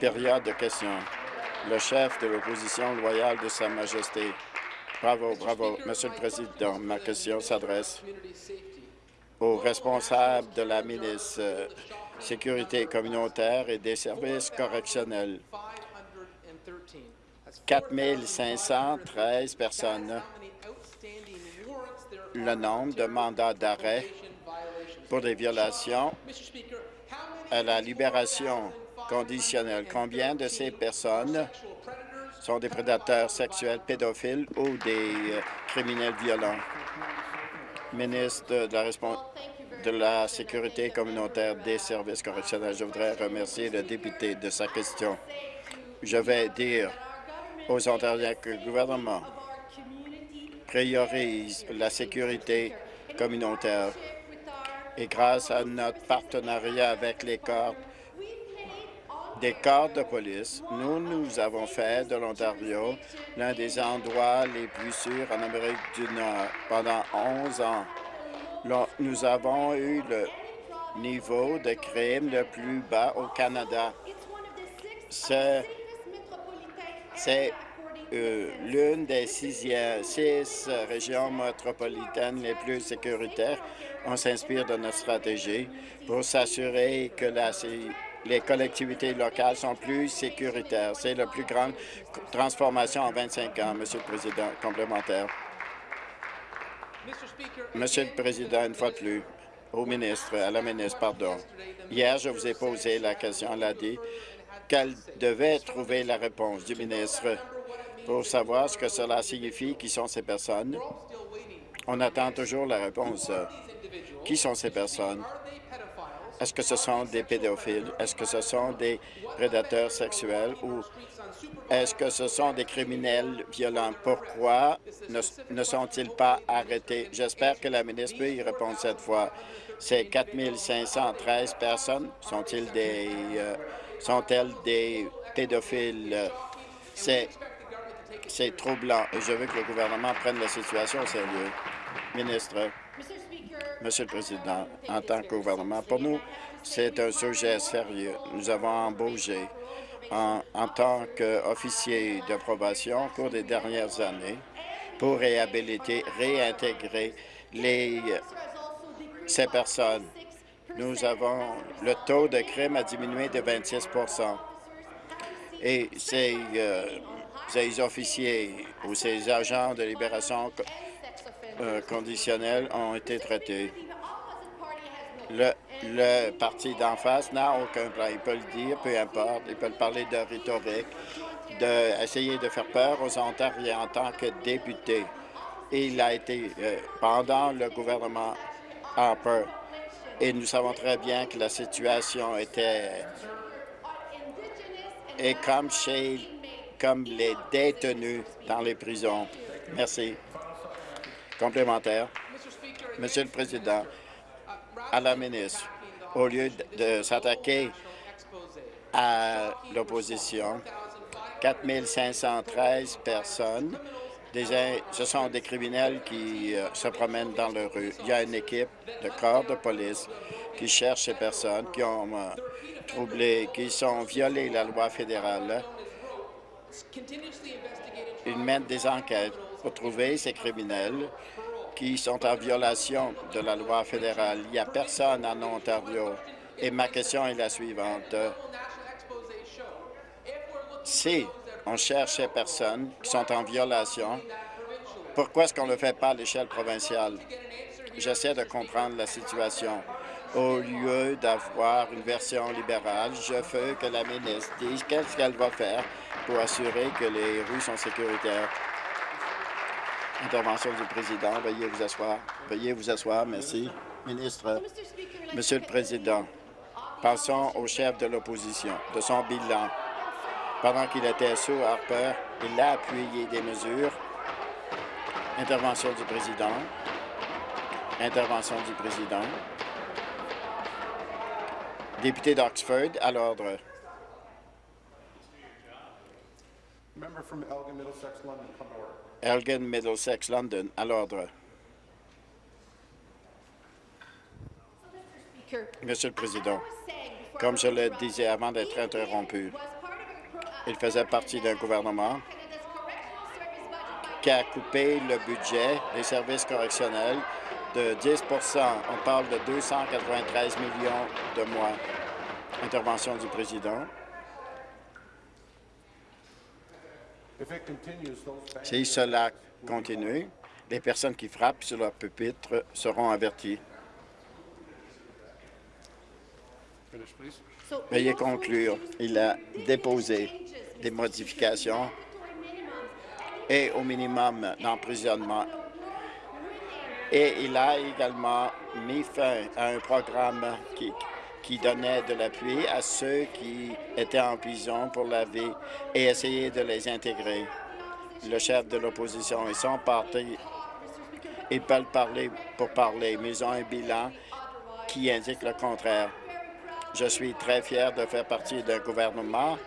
Période de questions. Le chef de l'opposition loyale de Sa Majesté. Bravo, bravo. Monsieur le Président, ma question s'adresse aux responsables de la ministre euh, Sécurité communautaire et des services correctionnels. 4 513 personnes. Le nombre de mandats d'arrêt pour des violations à la libération conditionnelle. Combien de ces personnes sont des prédateurs sexuels, pédophiles ou des euh, criminels violents? Ministre de la, de la Sécurité communautaire des services correctionnels, je voudrais remercier le député de sa question. Je vais dire aux Ontariens que le gouvernement priorise la sécurité communautaire et grâce à notre partenariat avec les corps des corps de police, nous, nous avons fait de l'Ontario l'un des endroits les plus sûrs en Amérique du Nord pendant 11 ans. Nous avons eu le niveau de crime le plus bas au Canada. C'est l'une des six régions métropolitaines les plus sécuritaires. On s'inspire de notre stratégie pour s'assurer que les collectivités locales sont plus sécuritaires. C'est la plus grande transformation en 25 ans, Monsieur le Président, complémentaire. Monsieur le Président, une fois de plus, au ministre, à la ministre, pardon. Hier, je vous ai posé la question, elle a dit qu'elle devait trouver la réponse du ministre pour savoir ce que cela signifie, qui sont ces personnes. On attend toujours la réponse. Qui sont ces personnes? Est-ce que ce sont des pédophiles? Est-ce que ce sont des prédateurs sexuels? Ou est-ce que ce sont des criminels violents? Pourquoi ne, sont-ils pas arrêtés? J'espère que la ministre peut y répondre cette fois. Ces 4 513 personnes sont-ils des, euh, sont-elles des pédophiles? C'est c'est troublant et je veux que le gouvernement prenne la situation au sérieux. Ministre, Monsieur le Président, en tant que gouvernement, pour nous, c'est un sujet sérieux. Nous avons embauché en, tant qu'officier de probation au cours des dernières années pour réhabiliter, réintégrer ces personnes. Nous avons le taux de crime a diminué de 26% et c'est euh, ces officiers ou ces agents de libération euh, conditionnelle ont été traités. Le, parti d'en face n'a aucun plan. Il peut le dire, peu importe. Il peut parler de rhétorique, d'essayer de, faire peur aux Ontariens en tant que député. Il a été euh, pendant le gouvernement Harper. Et nous savons très bien que la situation était... Et comme chez comme les détenus dans les prisons. Merci. Complémentaire. Monsieur le Président, à la ministre, au lieu de s'attaquer à l'opposition, 4 513 personnes, ce sont des criminels qui euh, se promènent dans la rue. Il y a une équipe de corps de police qui cherche ces personnes qui ont euh, troublé, qui ont violé la loi fédérale ils mènent des enquêtes pour trouver ces criminels qui sont en violation de la loi fédérale. Il n'y a personne en Ontario. Et ma question est la suivante. Si on cherche ces personnes qui sont en violation, pourquoi est-ce qu'on ne le fait pas à l'échelle provinciale? J'essaie de comprendre la situation. Au lieu d'avoir une version libérale, je veux que la ministre dise qu'est-ce qu'elle va faire pour assurer que les rues sont sécuritaires. Intervention du président. Veuillez vous asseoir. Veuillez vous asseoir. Merci. Ministre. Monsieur le Président, passons au chef de l'opposition, de son bilan. Pendant qu'il était sous Harper, il a appuyé des mesures. Intervention du président. Intervention du président. Député d'Oxford, à l'ordre. Elgin Middlesex London, à l'ordre. Monsieur le Président, Comme je le disais avant d'être interrompu, il faisait partie d'un gouvernement qui a coupé le budget des services correctionnels de 10% On parle de 293 millions de mois. Intervention du président. Si cela continue, les personnes qui frappent sur leur pupitre seront averties. Veuillez conclure. Il a déposé des modifications et au minimum d'emprisonnement. Et il a également mis fin à un programme qui, qui donnait de l'appui à ceux qui étaient en prison pour la vie et essayer de les intégrer. Le chef de l'opposition et son parti, ils peuvent parler pour parler, mais ils ont un bilan qui indique le contraire. Je suis très fier de faire partie d'un gouvernement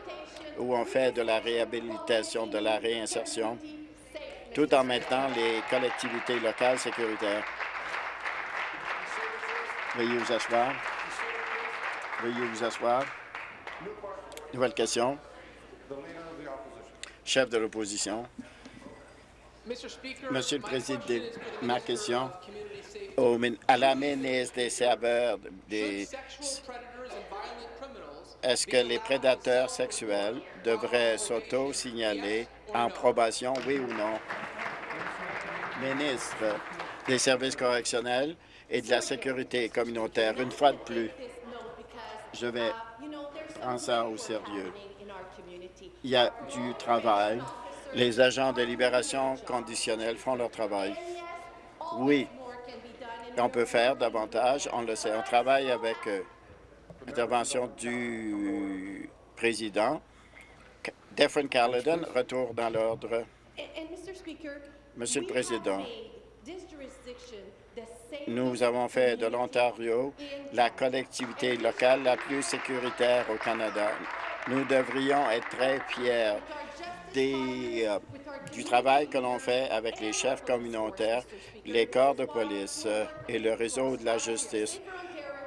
où on fait de la réhabilitation, de la réinsertion, tout en maintenant les collectivités locales sécuritaires. Veuillez vous asseoir. Veuillez vous asseoir. Nouvelle question. Chef de l'opposition. Monsieur le Président, ma question à la ministre des serveurs des est-ce que les prédateurs sexuels devraient s'auto-signaler en probation, oui ou non? Ministre des services correctionnels et de la sécurité communautaire, une fois de plus, je vais prendre ça au sérieux. Il y a du travail. Les agents de libération conditionnelle font leur travail. Oui, on peut faire davantage, on le sait. On travaille avec eux. Intervention du président. Defren Caledon, retour dans l'ordre. Monsieur le Président, nous avons fait de l'Ontario la collectivité locale la plus sécuritaire au Canada. Nous devrions être très fiers des, euh, du travail que l'on fait avec les chefs communautaires, les corps de police euh, et le réseau de la justice.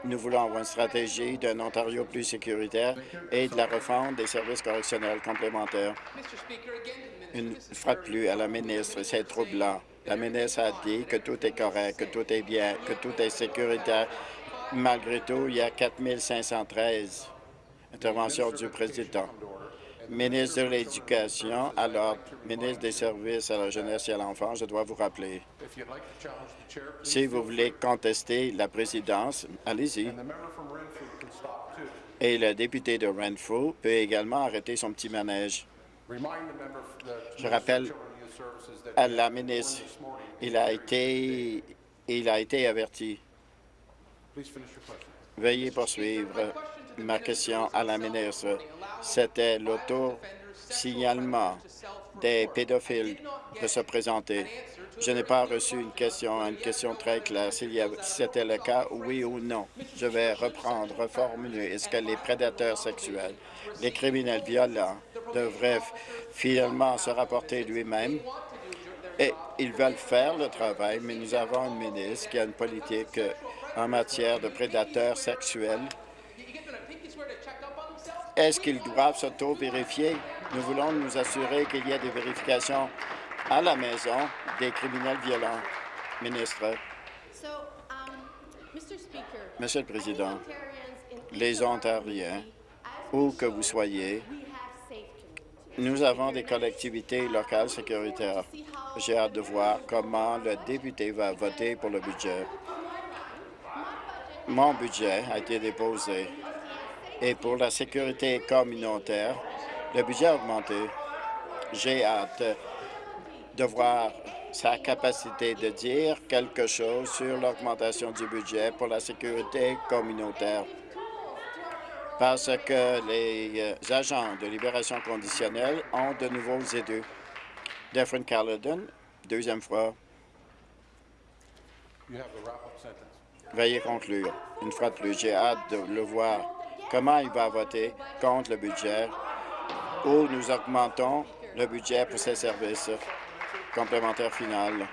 Nous voulons avoir une stratégie d'un Ontario plus sécuritaire et de la refonte des services correctionnels complémentaires. Une fois de plus à la ministre, c'est troublant. La ministre a dit que tout est correct, que tout est bien, que tout est sécuritaire. Malgré tout, il y a 4 513 interventions du président. Ministre de l'Éducation, alors ministre des Services à la jeunesse et à l'enfance, je dois vous rappeler. Si vous voulez contester la présidence, allez-y. Et le député de Renfrew peut également arrêter son petit manège. Je rappelle à la ministre, il a été, il a été averti. Veuillez poursuivre ma question à la ministre. C'était l'auto-signalement des pédophiles de se présenter. Je n'ai pas reçu une question, une question très claire. Si c'était le cas, oui ou non. Je vais reprendre, reformuler. Est-ce que les prédateurs sexuels, les criminels violents devraient finalement se rapporter lui-même? Et ils veulent faire le travail, mais nous avons une ministre qui a une politique en matière de prédateurs sexuels est-ce qu'ils doivent s'auto-vérifier? Nous voulons nous assurer qu'il y ait des vérifications à la maison des criminels violents. Ministre. Um, Monsieur le Président, les Ontariens, où que vous soyez, nous avons des collectivités locales sécuritaires. J'ai hâte de voir comment le député va voter pour le budget. Mon budget a été déposé et pour la sécurité communautaire, le budget a augmenté. J'ai hâte de voir sa capacité de dire quelque chose sur l'augmentation du budget pour la sécurité communautaire parce que les euh, agents de libération conditionnelle ont de nouveaux aideux. Defren Caledon, deuxième fois. Veuillez conclure. Une fois de plus, j'ai hâte de le voir comment il va voter contre le budget? Où nous augmentons le budget pour ces services complémentaires finaux.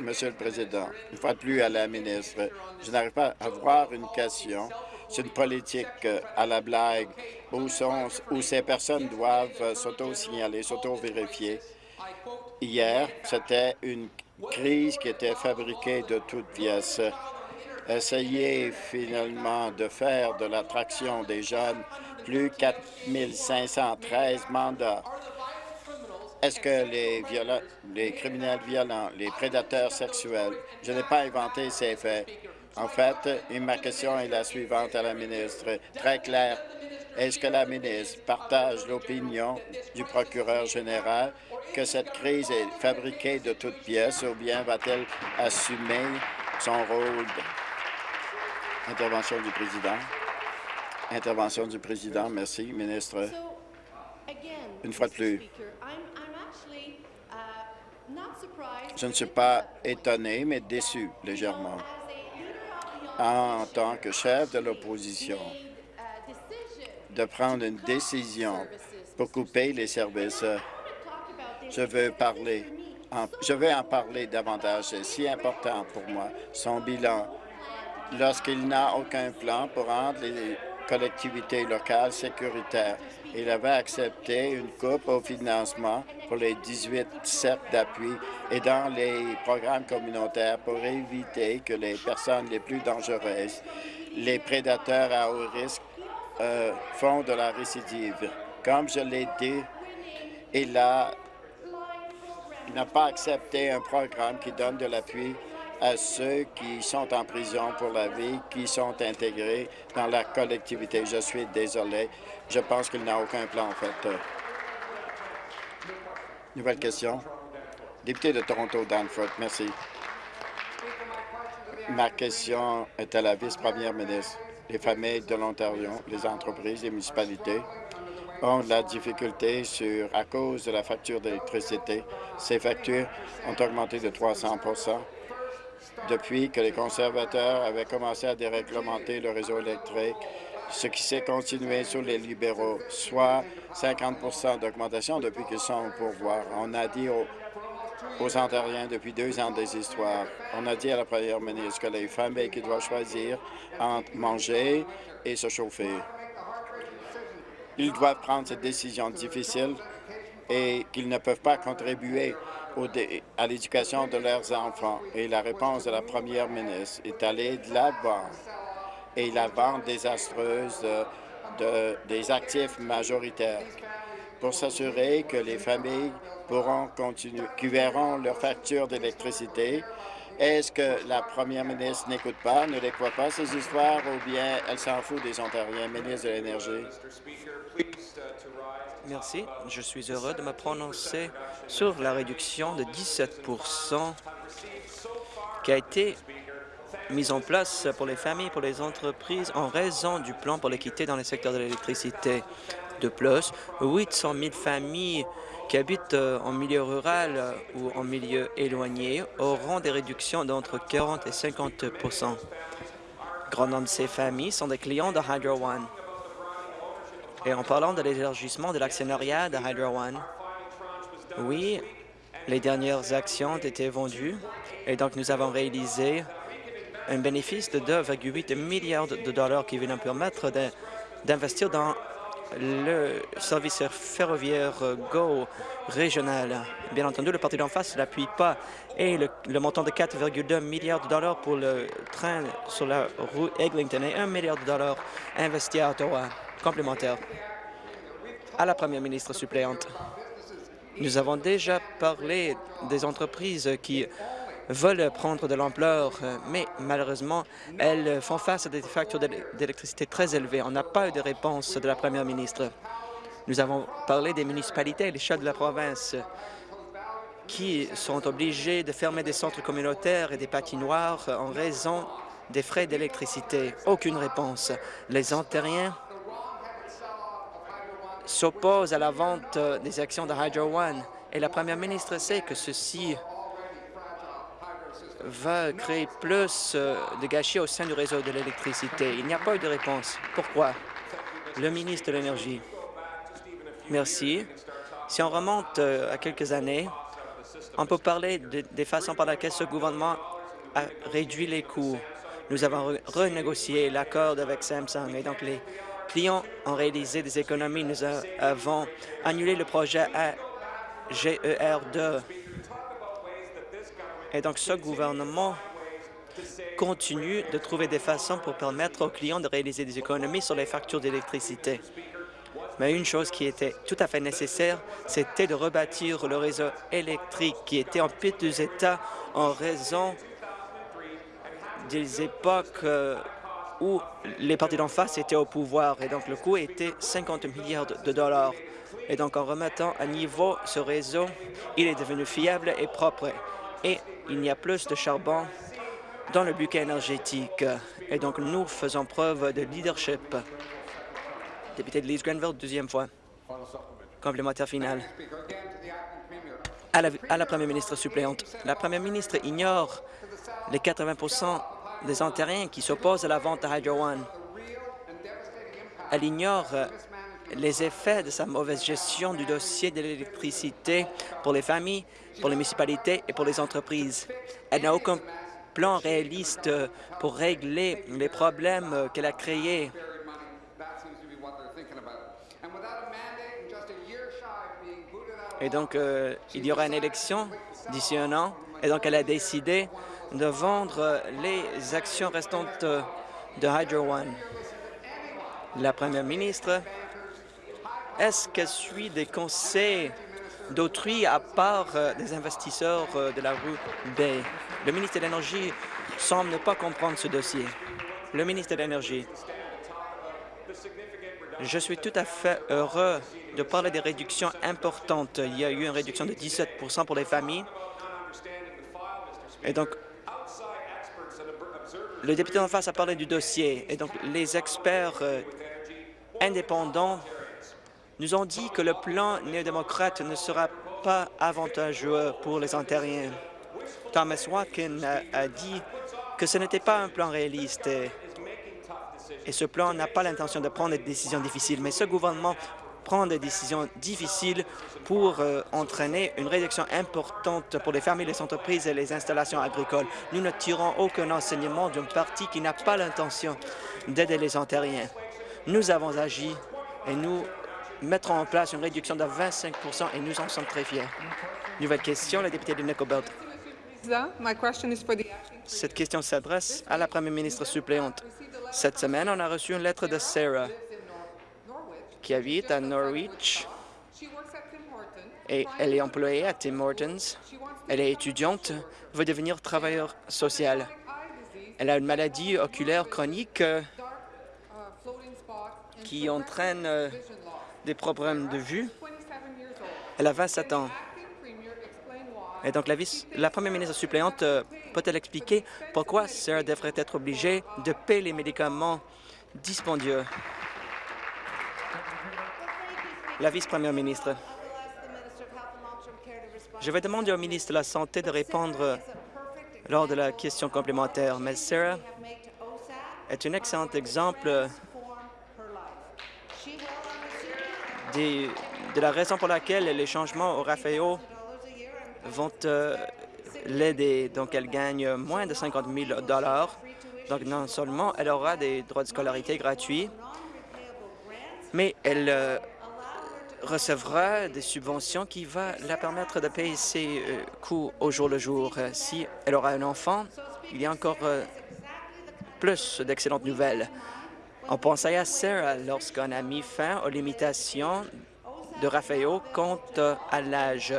Monsieur le Président, une fois de plus à la ministre, je n'arrive pas à avoir une question C'est une politique à la blague où, sont, où ces personnes doivent s'auto-signaler, s'auto-vérifier? Hier, c'était une crise qui était fabriquée de toutes pièces. Essayer finalement de faire de l'attraction des jeunes plus 4 513 mandats. Est-ce que les, les criminels violents, les prédateurs sexuels, je n'ai pas inventé ces faits. En fait, ma question est la suivante à la ministre, très claire. Est-ce que la ministre partage l'opinion du procureur général que cette crise est fabriquée de toutes pièces ou bien va-t-elle assumer son rôle? Intervention du président. Intervention du président. Merci, ministre. Une fois de plus, je ne suis pas étonné, mais déçu légèrement. En tant que chef de l'opposition, de prendre une décision pour couper les services, je veux parler. je en parler davantage. C'est si important pour moi. Son bilan, lorsqu'il n'a aucun plan pour rendre les collectivités locales sécuritaires. Il avait accepté une coupe au financement pour les 18 cercles d'appui et dans les programmes communautaires pour éviter que les personnes les plus dangereuses, les prédateurs à haut risque, euh, font de la récidive. Comme je l'ai dit, il n'a pas accepté un programme qui donne de l'appui à ceux qui sont en prison pour la vie, qui sont intégrés dans la collectivité. Je suis désolé. Je pense qu'il n'a aucun plan, en fait. Nouvelle question. Député de Toronto, Danforth, merci. Ma question est à la vice-première ministre. Les familles de l'Ontario, les entreprises, les municipalités ont de la difficulté sur, à cause de la facture d'électricité. Ces factures ont augmenté de 300 depuis que les conservateurs avaient commencé à déréglementer le réseau électrique, ce qui s'est continué sur les libéraux, soit 50 d'augmentation depuis qu'ils sont au pouvoir. On a dit aux, aux Ontariens depuis deux ans des histoires. On a dit à la première ministre que les familles qui doivent choisir entre manger et se chauffer. Ils doivent prendre cette décision difficile et qu'ils ne peuvent pas contribuer à l'éducation de leurs enfants. Et la réponse de la première ministre est allée de l'avant et la vente désastreuse de, des actifs majoritaires pour s'assurer que les familles pourront continuer, qui verront leur facture d'électricité. Est-ce que la première ministre n'écoute pas, ne les croit pas, ces histoires, ou bien elle s'en fout des Ontariens? Ministre de l'Énergie? Merci. Je suis heureux de me prononcer sur la réduction de 17 qui a été mise en place pour les familles, pour les entreprises, en raison du plan pour l'équité dans le secteur de l'électricité. De plus, 800 000 familles qui habitent euh, en milieu rural ou en milieu éloigné auront des réductions d'entre 40 et 50 Grand nombre de ces familles sont des clients de Hydro One. Et en parlant de l'élargissement de l'actionnariat de Hydro One, oui, les dernières actions ont été vendues et donc nous avons réalisé un bénéfice de 2,8 milliards de dollars qui vient nous permettre d'investir dans le service ferroviaire GO régional. Bien entendu, le parti d'en face ne l'appuie pas et le, montant de 4,2 milliards de dollars pour le train sur la rue Eglinton et 1 milliard de dollars investi à Ottawa complémentaire à la première ministre suppléante. Nous avons déjà parlé des entreprises qui veulent prendre de l'ampleur, mais malheureusement, elles font face à des factures d'électricité très élevées. On n'a pas eu de réponse de la première ministre. Nous avons parlé des municipalités, les chats de la province, qui sont obligés de fermer des centres communautaires et des patinoires en raison des frais d'électricité. Aucune réponse. Les Ontariens s'oppose à la vente euh, des actions de Hydro One et la première ministre sait que ceci va créer plus euh, de gâchis au sein du réseau de l'électricité. Il n'y a pas eu de réponse. Pourquoi? Le ministre de l'Énergie. Merci. Si on remonte euh, à quelques années, on peut parler des façons par lesquelles ce gouvernement a réduit les coûts. nous avons renégocié l'accord avec Samsung et donc les clients ont réalisé des économies. Nous avons annulé le projet AGER2. Et donc ce gouvernement continue de trouver des façons pour permettre aux clients de réaliser des économies sur les factures d'électricité. Mais une chose qui était tout à fait nécessaire, c'était de rebâtir le réseau électrique qui était en piteux état en raison des époques euh, où les partis d'en face étaient au pouvoir et donc le coût était 50 milliards de dollars. Et donc en remettant à niveau ce réseau, il est devenu fiable et propre et il y a plus de charbon dans le bouquet énergétique. Et donc nous faisons preuve de leadership. Député de Leeds Grenville, deuxième fois. Complémentaire final. À la, à première ministre suppléante, la première ministre ignore les 80 des Ontariens qui s'opposent à la vente de Hydro One. Elle ignore euh, les effets de sa mauvaise gestion du dossier de l'électricité pour les familles, pour les municipalités et pour les entreprises. Elle n'a aucun plan réaliste pour régler les problèmes qu'elle a créés. Et donc, euh, il y aura une élection d'ici un an, et donc elle a décidé de vendre les actions restantes de Hydro One. La première ministre, est-ce qu'elle suit des conseils d'autrui à part euh, des investisseurs euh, de la rue Bay? Le ministre de l'Énergie semble ne pas comprendre ce dossier. Le ministre de l'Énergie, je suis tout à fait heureux de parler des réductions importantes. Il y a eu une réduction de 17% pour les familles. Et donc, le député en face a parlé du dossier et donc les experts euh, indépendants nous ont dit que le plan néo-démocrate ne sera pas avantageux pour les Ontariens. Thomas Watkin a, dit que ce n'était pas un plan réaliste et, ce plan n'a pas l'intention de prendre des décisions difficiles. Mais ce gouvernement prendre des décisions difficiles pour euh, entraîner une réduction importante pour les familles, les entreprises et les installations agricoles. Nous ne tirons aucun enseignement d'un parti qui n'a pas l'intention d'aider les Ontariens. Nous avons agi et nous mettrons en place une réduction de 25 et nous en sommes très fiers. Nouvelle question, la députée de Nickelbelt. Cette question s'adresse à la première ministre suppléante. Cette semaine, on a reçu une lettre de Sarah qui habite à Norwich et elle est employée à Tim Hortons. Elle est étudiante, veut devenir travailleur social. Elle a une maladie oculaire chronique euh, qui entraîne euh, des problèmes de vue. Elle a 27 ans. Et donc, la, la première ministre suppléante euh, peut-elle expliquer pourquoi Sarah devrait être obligée de payer les médicaments dispendieux? La vice-première ministre. Je vais demander au ministre de la Santé de répondre lors de la question complémentaire, mais Sarah est un excellent exemple de la raison pour laquelle les changements au RAFEO vont euh, l'aider. Donc, elle gagne moins de 50 000 Donc, non seulement elle aura des droits de scolarité gratuits, mais elle euh, recevra des subventions qui vont la permettre de payer ses euh, coûts au jour le jour. Si elle aura un enfant, il y a encore plus d'excellentes nouvelles. On pensait à Sarah lorsqu'on a mis fin aux limitations de Raphaël quant à l'âge.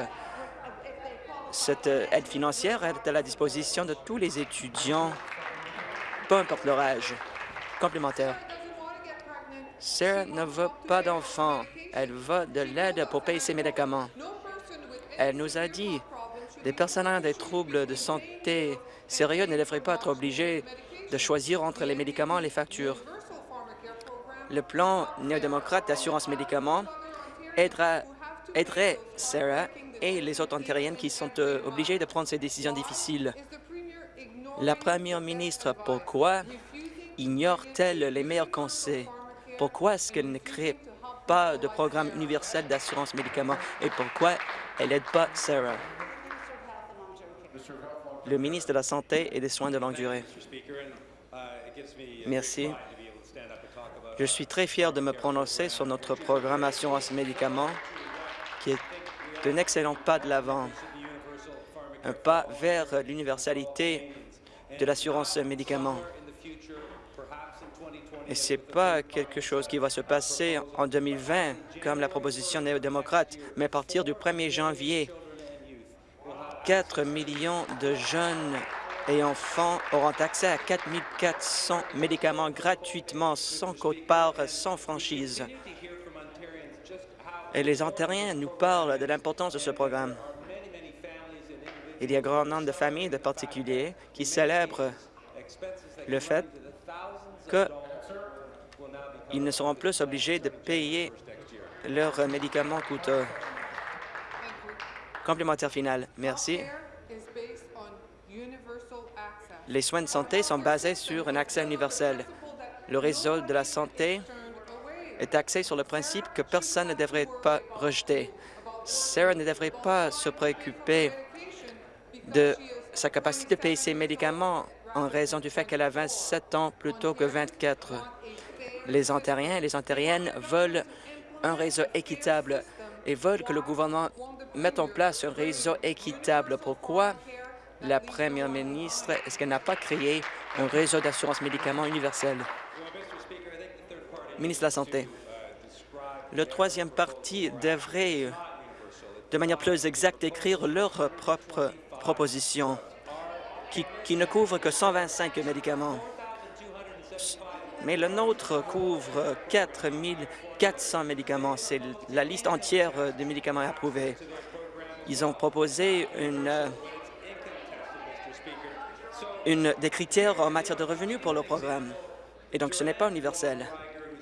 Cette aide financière est à la disposition de tous les étudiants, peu importe leur âge. Complémentaire. Sarah ne veut pas d'enfants. Elle veut de l'aide pour payer ses médicaments. Elle nous a dit les personnes ayant des troubles de santé sérieux ne devraient pas être obligées de choisir entre les médicaments et les factures. Le plan néo-démocrate d'assurance médicaments aiderait Sarah et les autres ontariennes qui sont euh, obligées de prendre ces décisions difficiles. La première ministre, pourquoi ignore-t-elle les meilleurs conseils? Pourquoi est-ce qu'elle ne crée pas de programme universel d'assurance médicaments? Et pourquoi elle n'aide pas Sarah? Le ministre de la Santé et des Soins de longue durée. Merci. Je suis très fier de me prononcer sur notre programme Assurance Médicaments, qui est un excellent pas de l'avant, un pas vers l'universalité de l'assurance médicaments. Et ce n'est pas quelque chose qui va se passer en 2020, comme la proposition néo-démocrate, mais à partir du 1er janvier, 4 millions de jeunes et enfants auront accès à 4 400 médicaments gratuitement, sans code-part, sans franchise. Et les Ontariens nous parlent de l'importance de ce programme. Il y a grand nombre de familles, de particuliers, qui célèbrent le fait qu'ils ne seront plus obligés de payer leurs médicaments coûteux. Complémentaire final. Merci. Les soins de santé sont basés sur un accès universel. Le réseau de la santé est axé sur le principe que personne ne devrait pas rejeter. Sarah ne devrait pas se préoccuper de sa capacité de payer ses médicaments en raison du fait qu'elle a 27 ans plutôt que 24. Les Ontariens et les Ontariennes veulent un réseau équitable et veulent que le gouvernement mette en place un réseau équitable. Pourquoi? La première ministre, est-ce qu'elle n'a pas créé un réseau d'assurance médicaments universel? Ministre de la Santé. Le troisième parti devrait, de manière plus exacte, écrire leur propre proposition qui, qui ne couvre que 125 médicaments. Mais le nôtre couvre 4 400 médicaments. C'est la liste entière des médicaments approuvés. Ils ont proposé une, une, des critères en matière de revenus pour le programme. Et donc, ce n'est pas universel.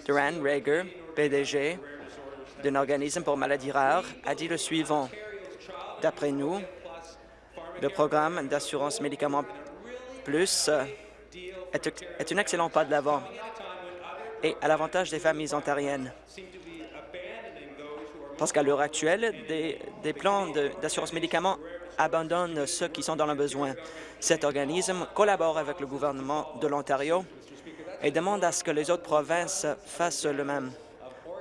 Duran Rager, PDG d'un organisme pour maladies rares, a dit le suivant. D'après nous, le programme d'assurance médicaments plus est, est un excellent pas de l'avant et à l'avantage des familles ontariennes. Parce qu'à l'heure actuelle, des plans d'assurance médicaments abandonnent ceux qui sont dans le besoin. Cet organisme collabore avec le gouvernement de l'Ontario et demande à ce que les autres provinces fassent le même.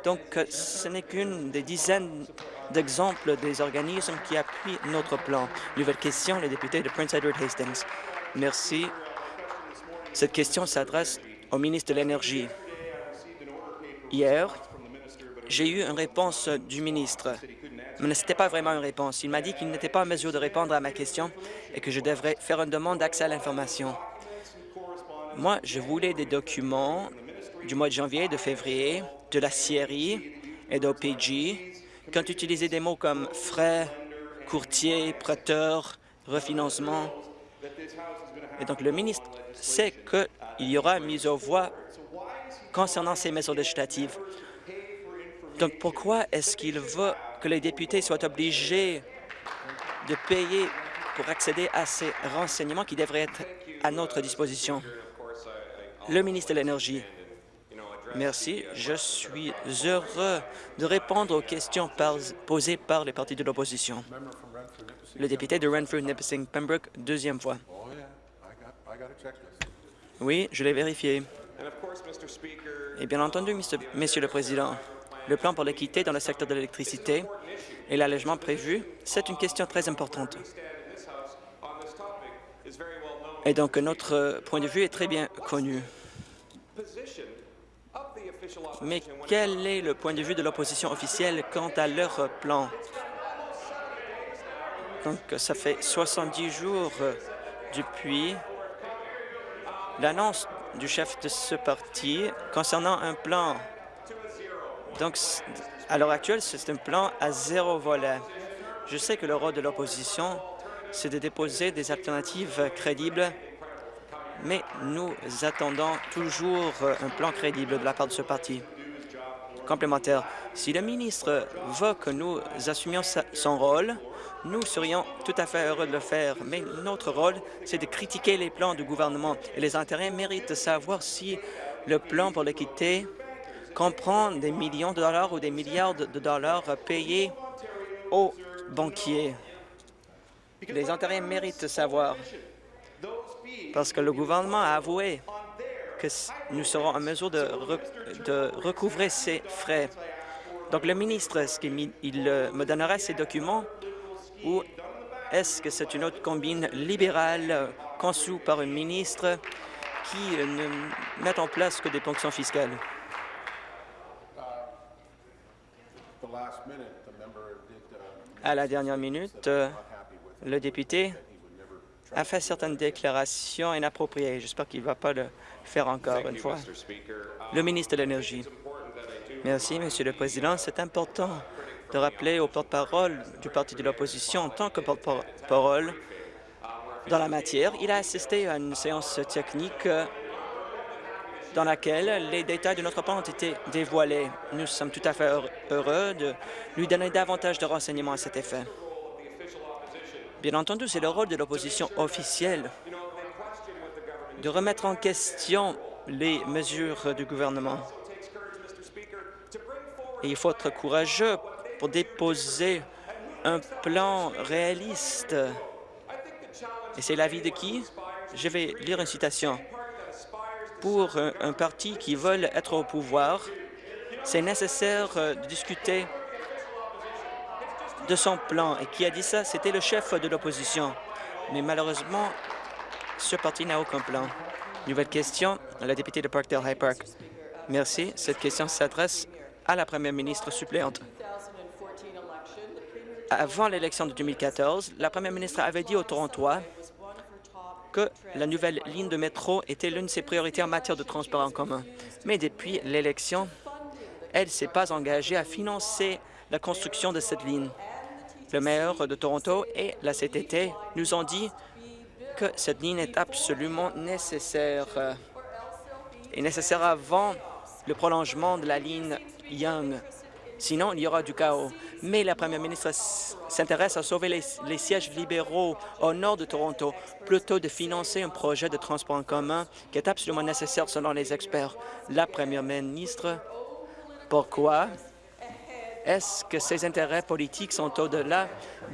Donc, ce n'est qu'une des dizaines d'exemples des organismes qui appuient notre plan. Nouvelle question, le député de Prince Edward Hastings. Merci. Cette question s'adresse au ministre de l'Énergie. Hier, j'ai eu une réponse du ministre, mais ce n'était pas vraiment une réponse. Il m'a dit qu'il n'était pas en mesure de répondre à ma question et que je devrais faire une demande d'accès à l'information. Moi, je voulais des documents du mois de janvier, de février, de la CIRI et d'OPG qui ont utilisé des mots comme frais, courtier, prêteur, refinancement. Et donc, le ministre sait qu'il y aura une mise aux voix concernant ces mesures législatives. Donc, pourquoi est-ce qu'il veut que les députés soient obligés de payer pour accéder à ces renseignements qui devraient être à notre disposition? Le ministre de l'Énergie. Merci. Je suis heureux de répondre aux questions posées par les partis de l'opposition. Le député de Renfrew-Nipissing-Pembroke, deuxième fois. Oui, je l'ai vérifié. Et bien entendu, Monsieur le Président, le plan pour l'équité dans le secteur de l'électricité et l'allègement prévu, c'est une question très importante. Et donc, notre point de vue est très bien connu. Mais quel est le point de vue de l'opposition officielle quant à leur plan? Donc, ça fait 70 jours depuis l'annonce du chef de ce parti concernant un plan. Donc, à l'heure actuelle, c'est un plan à zéro volet. Je sais que le rôle de l'opposition, c'est de déposer des alternatives crédibles mais nous attendons toujours un plan crédible de la part de ce parti. Complémentaire, si le ministre veut que nous assumions son rôle, nous serions tout à fait heureux de le faire, mais notre rôle, c'est de critiquer les plans du gouvernement et les intérêts méritent de savoir si le plan pour l'équité comprend des millions de dollars ou des milliards de dollars payés aux banquiers. Les intérêts méritent de savoir parce que le gouvernement a avoué que nous serons en mesure de, recouvrer ces frais. Donc, le ministre, est-ce qu'il euh, me donnera ces documents ou est-ce que c'est une autre combine libérale conçue par un ministre qui euh, ne met en place que des ponctions fiscales? À la dernière minute, le député a fait certaines déclarations inappropriées. J'espère qu'il ne va pas le faire encore une fois. Le ministre de l'Énergie. Merci, Monsieur le Président. C'est important de rappeler au porte-parole du Parti de l'opposition, en tant que porte-parole dans la matière, il a assisté à une séance technique dans laquelle les détails de notre plan ont été dévoilés. Nous sommes tout à fait heureux de lui donner davantage de renseignements à cet effet. Bien entendu, c'est le rôle de l'opposition officielle de remettre en question les mesures du gouvernement. Il faut être courageux pour déposer un plan réaliste. Et c'est l'avis de qui? Je vais lire une citation. Pour un, parti qui veut être au pouvoir, c'est nécessaire euh, de discuter de son plan. Et qui a dit ça? C'était le chef de l'opposition. Mais malheureusement, ce parti n'a aucun plan. Nouvelle question, la députée de Parkdale High Park. Merci. Cette question s'adresse à la première ministre suppléante. Avant l'élection de 2014, la première ministre avait dit aux Torontois que la nouvelle ligne de métro était l'une de ses priorités en matière de transport en commun. Mais depuis l'élection, elle ne s'est pas engagée à financer la construction de cette ligne. Le maire de Toronto et la CTT nous ont dit que cette ligne est absolument nécessaire et nécessaire avant le prolongement de la ligne Young. Sinon, il y aura du chaos. Mais la première ministre s'intéresse à sauver les, sièges libéraux au nord de Toronto, plutôt de financer un projet de transport en commun qui est absolument nécessaire selon les experts. La première ministre, pourquoi est-ce que ses intérêts politiques sont au-delà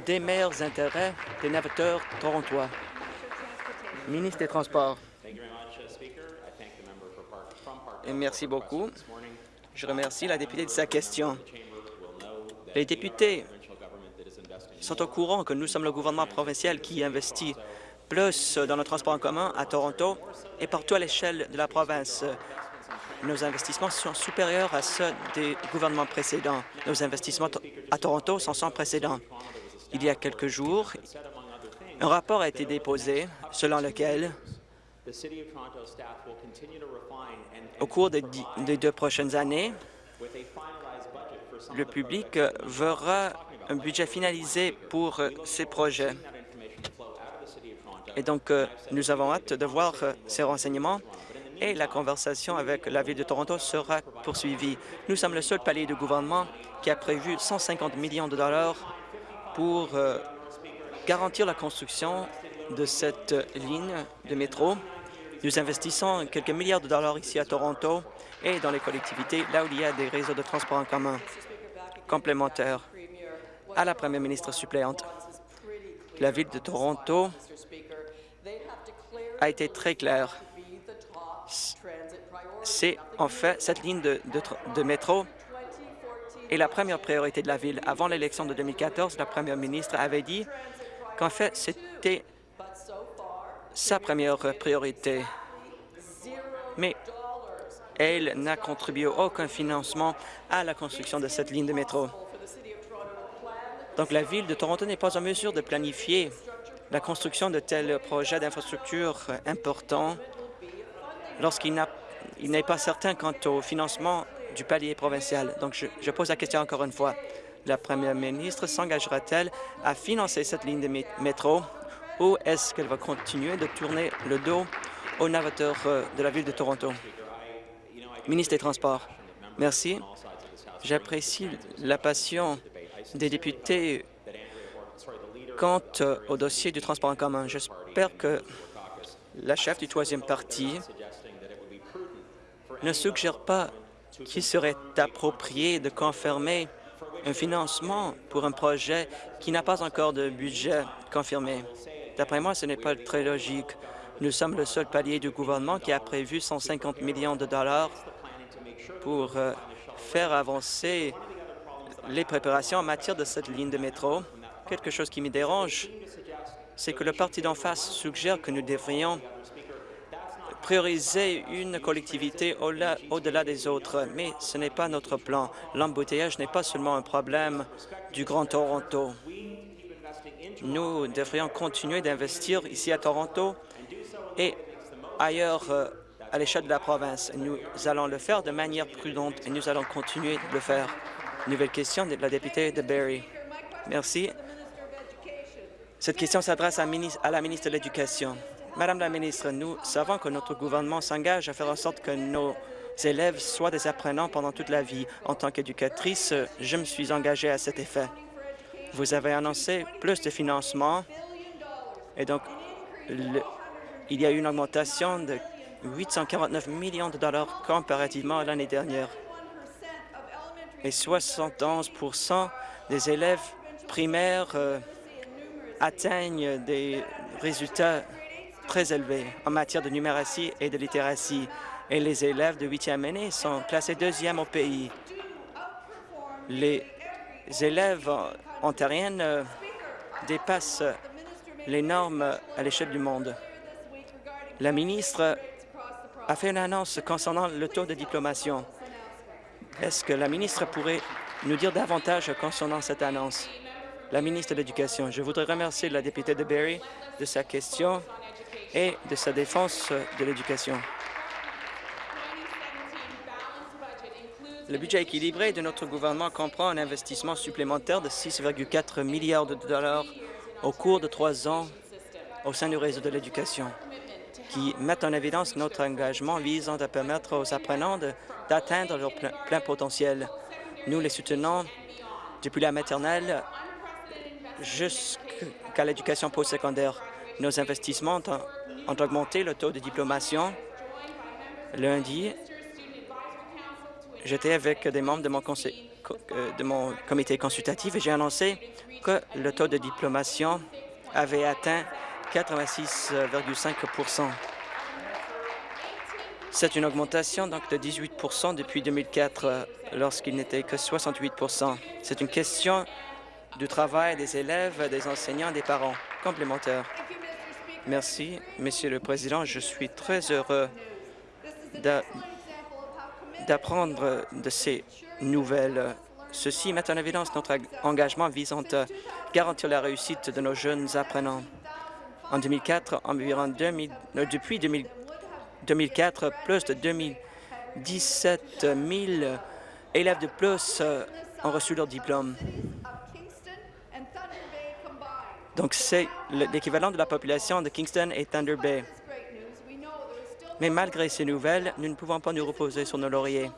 des meilleurs intérêts des navigateurs torontois? Ministre des Transports. Et merci beaucoup. Je remercie la députée de sa question. Les députés sont au courant que nous sommes le gouvernement provincial qui investit plus dans le transport en commun à Toronto et partout à l'échelle de la province. Nos investissements sont supérieurs à ceux des gouvernements précédents. Nos investissements à Toronto sont sans précédent. Il y a quelques jours, un rapport a été déposé selon lequel au cours des, deux prochaines années, le public verra un budget finalisé pour euh, ces projets. Et donc, euh, nous avons hâte de voir euh, ces renseignements et la conversation avec la Ville de Toronto sera poursuivie. Nous sommes le seul palier de gouvernement qui a prévu 150 millions de dollars pour garantir la construction de cette ligne de métro nous investissons quelques milliards de dollars ici à Toronto et dans les collectivités, là où il y a des réseaux de transport en commun complémentaires. À la première ministre suppléante, la Ville de Toronto a été très claire. C'est en fait cette ligne de, métro est la première priorité de la Ville. Avant l'élection de 2014, la première ministre avait dit qu'en fait, c'était sa première priorité. Mais elle n'a contribué aucun financement à la construction de cette ligne de métro. Donc la Ville de Toronto n'est pas en mesure de planifier la construction de tels projets d'infrastructure importants lorsqu'il n'est pas certain quant au financement du palier provincial. Donc je, je pose la question encore une fois. La première ministre s'engagera-t-elle à financer cette ligne de métro? Ou est-ce qu'elle va continuer de tourner le dos aux navateurs euh, de la Ville de Toronto? Ministre des Transports, merci. J'apprécie la passion des députés quant euh, au dossier du transport en commun. J'espère que la chef du troisième parti ne suggère pas qu'il serait approprié de confirmer un financement pour un projet qui n'a pas encore de budget confirmé. D'après moi, ce n'est pas très logique. Nous sommes le seul palier du gouvernement qui a prévu 150 millions de dollars pour euh, faire avancer les préparations en matière de cette ligne de métro. Quelque chose qui me dérange, c'est que le parti d'en face suggère que nous devrions prioriser une collectivité au-delà des autres, mais ce n'est pas notre plan. L'embouteillage n'est pas seulement un problème du Grand Toronto. Nous devrions continuer d'investir ici à Toronto et ailleurs euh, à l'échelle de la province. Nous allons le faire de manière prudente et nous allons continuer de le faire. Nouvelle question de la députée de Barrie. Merci. Cette question s'adresse à, à la ministre de l'Éducation. Madame la ministre, nous savons que notre gouvernement s'engage à faire en sorte que nos élèves soient des apprenants pendant toute la vie. En tant qu'éducatrice, je me suis engagée à cet effet. Vous avez annoncé plus de financement et donc il y a eu une augmentation de 849 millions de dollars comparativement à l'année dernière. Et 71% des élèves primaires euh, atteignent des résultats très élevés en matière de numératie et de littératie. Et les élèves de huitième année sont classés deuxième au pays. Les élèves ontariennes euh, dépassent les normes à l'échelle du monde. La ministre a fait une annonce concernant le taux de diplomation. Est-ce que la ministre pourrait nous dire davantage concernant cette annonce? La ministre de l'Éducation, je voudrais remercier la députée de Barrie de sa question et de sa défense de l'éducation. Le budget équilibré de notre gouvernement comprend un investissement supplémentaire de 6,4 milliards de dollars au cours de trois ans au sein du réseau de l'éducation qui mettent en évidence notre engagement visant à permettre aux apprenants d'atteindre leur plein, potentiel. Nous les soutenons depuis la maternelle jusqu'à l'éducation postsecondaire. Nos investissements ont, augmenté le taux de diplomation. Lundi, j'étais avec des membres de mon, euh, de mon comité consultatif et j'ai annoncé que le taux de diplomation avait atteint 86,5 C'est une augmentation donc de 18% depuis 2004, euh, lorsqu'il n'était que 68% C'est une question du travail des élèves, des enseignants, des parents. Complémentaire. Merci, Monsieur le Président. Je suis très heureux d'apprendre de ces nouvelles. Ceci met en évidence notre engagement visant à garantir la réussite de nos jeunes apprenants. En 2004, environ 2000, euh, depuis 2004, plus de 2017 000 élèves de plus euh, ont reçu leur diplôme. Donc, c'est l'équivalent de la population de Kingston et Thunder Bay. Mais malgré ces nouvelles, nous ne pouvons pas nous reposer sur nos lauriers.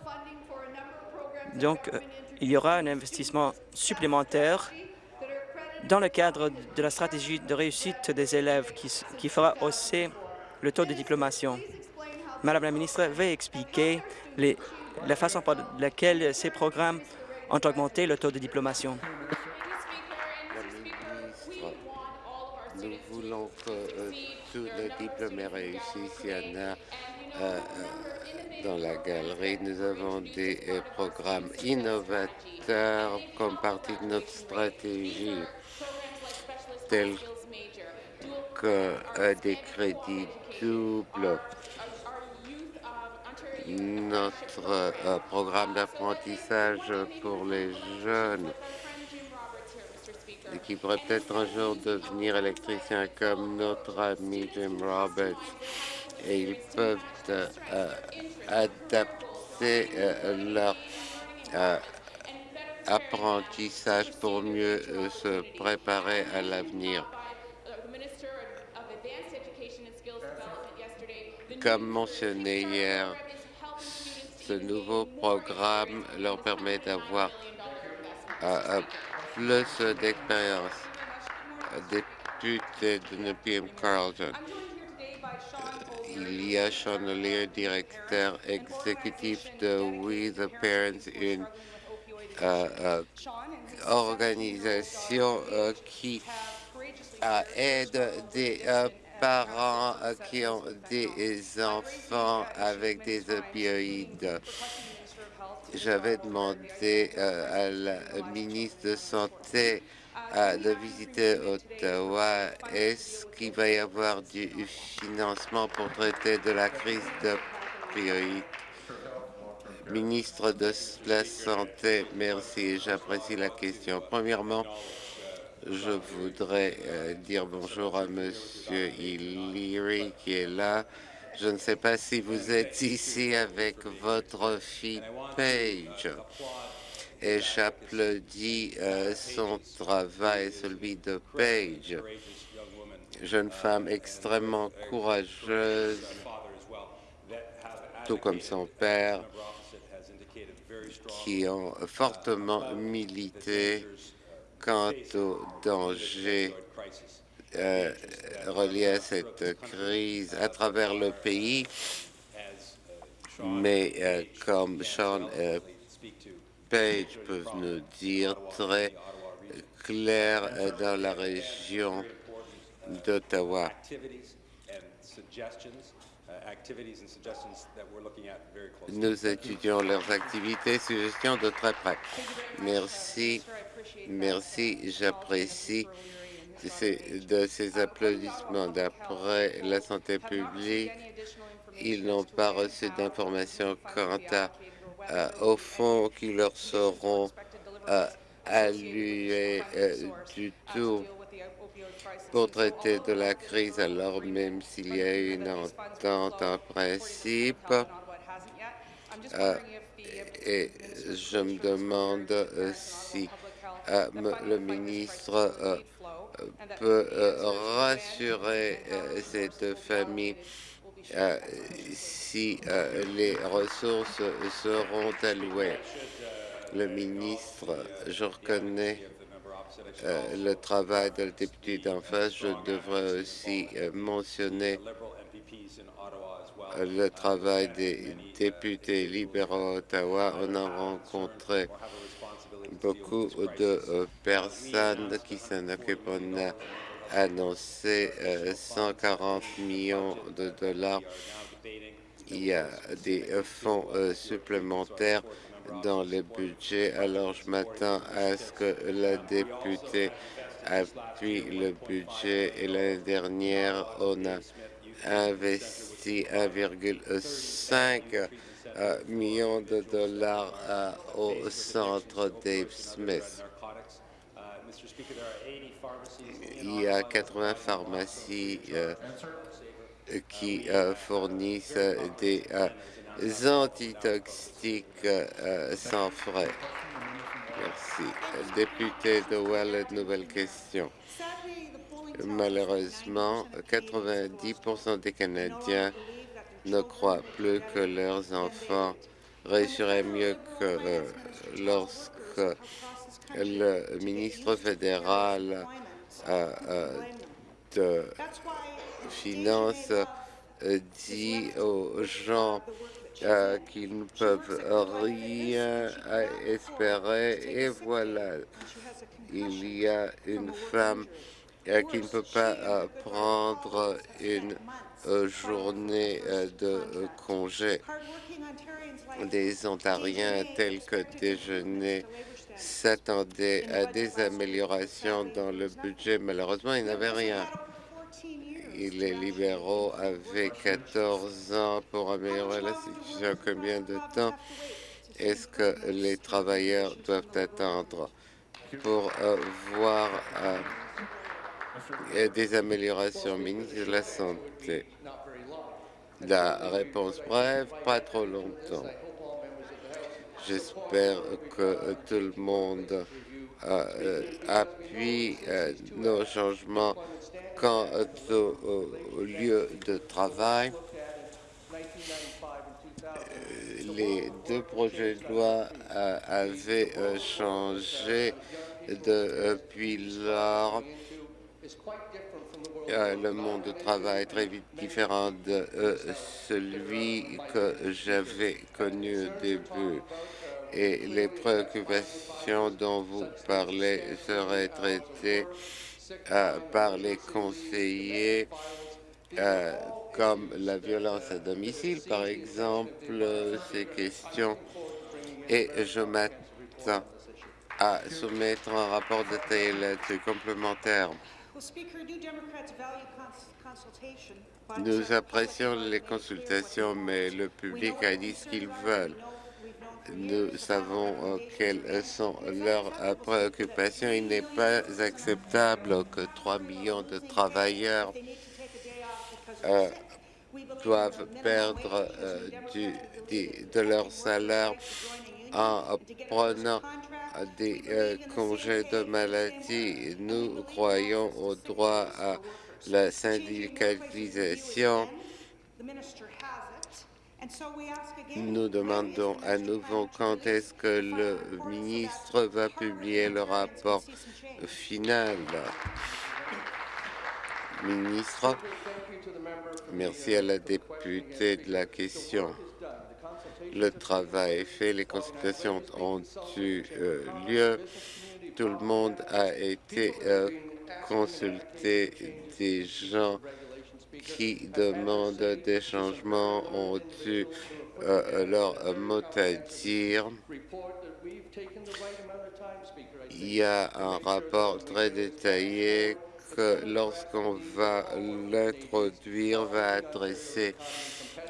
Donc, euh, il y aura un investissement supplémentaire dans le cadre de la stratégie de réussite des élèves qui, fera hausser le taux de diplomation. Madame la ministre, veuillez expliquer la façon par laquelle ces programmes ont augmenté le taux de diplomation. Voulons que euh, tous les diplômés réussissent. Y en a euh, euh, dans la galerie. Nous avons des programmes innovateurs comme partie de notre stratégie tels que des crédits doubles, notre euh, programme d'apprentissage pour les jeunes qui pourrait peut-être un jour devenir électricien comme notre ami Jim Roberts. Et ils peuvent euh, adapter euh, leur apprentissage pour mieux euh, se préparer à l'avenir. Comme mentionné hier, ce nouveau programme leur permet d'avoir euh, plus d'expérience. Député de Nepean Carlton. Il y a Sean Lear, directeur exécutif de We the Parents, une euh, euh, organisation euh, qui aide des parents qui ont des enfants avec des opioïdes. J'avais demandé euh, à la ministre de Santé euh, de visiter Ottawa. Est-ce qu'il va y avoir du financement pour traiter de la crise d'opioïdes Ministre de la Santé, merci, j'apprécie la question. Premièrement, je voudrais euh, dire bonjour à Monsieur Illyri qui est là. Je ne sais pas si vous êtes ici avec votre fille Paige. Et j'applaudis euh, son travail, celui de Paige, jeune femme extrêmement courageuse, tout comme son père, qui ont fortement milité quant aux dangers euh, reliés à cette crise à travers le pays. Mais euh, comme Sean euh, Page peuvent nous dire très clair dans la région d'Ottawa. Nous étudions leurs activités et suggestions de très près. Merci, merci, j'apprécie de ces applaudissements. D'après la santé publique, ils n'ont pas reçu d'informations quant à, euh, aux fonds qui leur seront euh, alloués euh, du tout pour traiter de la crise, alors même s'il y a une entente en principe. Euh, et je me demande si le ministre peut rassurer cette famille si les ressources seront allouées. Le ministre, je reconnais euh, le travail de député d'en face, je devrais aussi euh, mentionner euh, le travail des députés libéraux à Ottawa. On a rencontré beaucoup de personnes qui s'en occupent. On a annoncé 140 millions de dollars. Il y a des fonds supplémentaires dans le budget. Alors, je m'attends à ce que la députée appuie le budget. Et l'année dernière, on a investi 1,5 euh, million de dollars euh, au centre Dave Smith. Il y a 80 pharmacies euh, qui fournissent des antitoxiques sans frais. Merci. Député de Wallet, nouvelle question. Malheureusement, 90 des Canadiens ne croient plus que leurs enfants réussiraient mieux que euh, lorsque le ministre fédéral euh, de Finances dit aux gens euh, qu'ils ne peuvent rien espérer. Et voilà, il y a une femme euh, qui ne peut pas euh, prendre une journée de congé. Des Ontariens tels que déjeuner s'attendaient à des améliorations dans le budget. Malheureusement, ils n'avaient rien les libéraux avaient 14 ans pour améliorer la situation. Combien de temps est-ce que les travailleurs doivent attendre pour euh, voir euh, des améliorations ministre de la Santé La réponse brève, pas trop longtemps. J'espère que tout le monde euh, appuie nos changements quant au, lieu de travail, euh, les deux projets de loi euh, avaient euh, changé depuis lors. Le monde de travail est très différent de celui que j'avais connu au début et les préoccupations dont vous parlez seraient traitées par les conseillers euh, comme la violence à domicile, par exemple, ces questions. Et je m'attends à soumettre un rapport détaillé là-dessus complémentaire. Nous apprécions les consultations, mais le public a dit ce qu'ils veulent. Nous savons euh, quelles sont leurs euh, préoccupations. Il n'est pas acceptable que 3 millions de travailleurs euh, doivent perdre du, de leur salaire en prenant des congés de maladie. Nous croyons au droit à la syndicalisation nous demandons à nouveau quand est-ce que le ministre va publier le rapport final. Ministre, merci à la députée de la question. Le travail est fait, les consultations ont eu euh, lieu, tout le monde a été euh, consulté, des gens qui demandent des changements ont eu euh, leur mot à dire. Il y a un rapport très détaillé que lorsqu'on va l'introduire, va adresser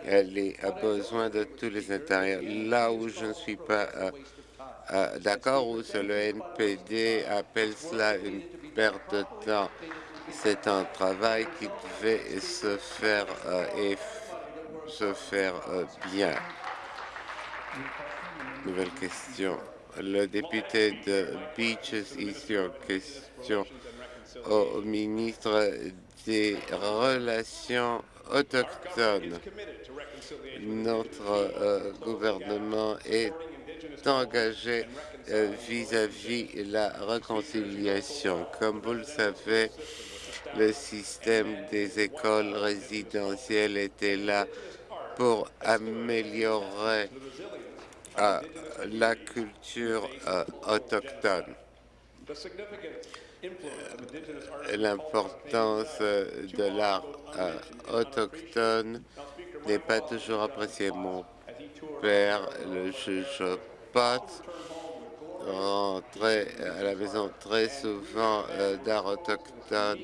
les besoins de tous les intérieurs. Là où je ne suis pas euh, euh, d'accord, où le NPD appelle cela une perte de temps, c'est un travail qui devait se faire euh, et se faire bien. Nouvelle question. Le député de Beaches, ici en question au ministre des Relations autochtones. Notre euh, gouvernement est engagé vis-à-vis -vis la réconciliation. Comme vous le savez, le système des écoles résidentielles était là pour améliorer euh, la culture euh, autochtone. Euh, l'importance de l'art autochtone n'est pas toujours appréciée. Mon père, le juge Pot, rentrait à la maison très souvent d'art autochtone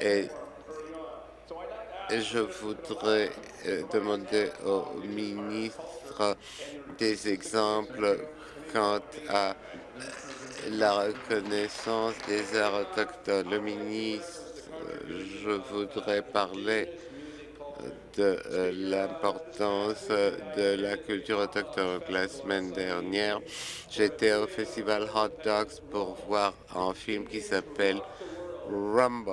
et je voudrais euh, demander au ministre des exemples quant à la reconnaissance des arts autochtones. Le ministre, je voudrais parler de euh, l'importance de la culture autochtone. La semaine dernière, j'étais au festival Hot Dogs pour voir un film qui s'appelle Rumble,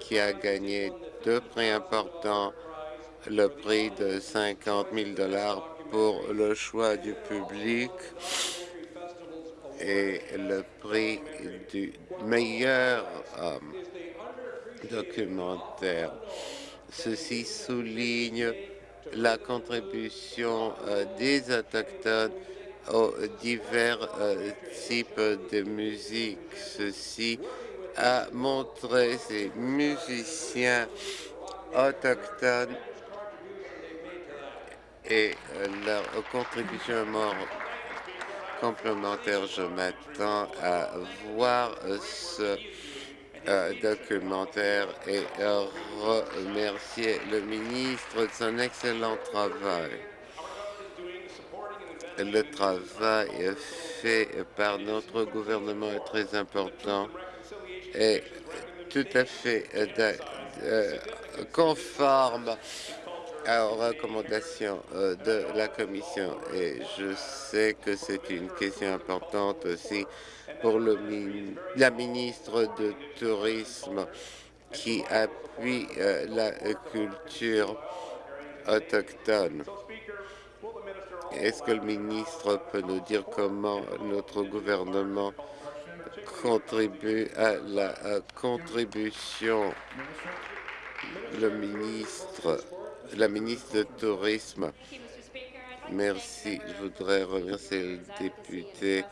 qui a gagné deux prix importants, le prix de 50 000 dollars pour le choix du public et le prix du meilleur euh, documentaire. Ceci souligne la contribution euh, des Autochtones aux divers euh, types de musique. Ceci a montré ces musiciens autochtones et leur contribution mort complémentaire. Je m'attends à voir ce euh, documentaire et remercier le ministre de son excellent travail. Le travail fait par notre gouvernement est très important est tout à fait euh, euh, conforme aux recommandations euh, de la Commission. Et je sais que c'est une question importante aussi pour la ministre du Tourisme qui appuie la culture autochtone. Est-ce que le ministre peut nous dire comment notre gouvernement contribue à la contribution? Le ministre, la ministre du Tourisme. Merci. Je voudrais remercier le député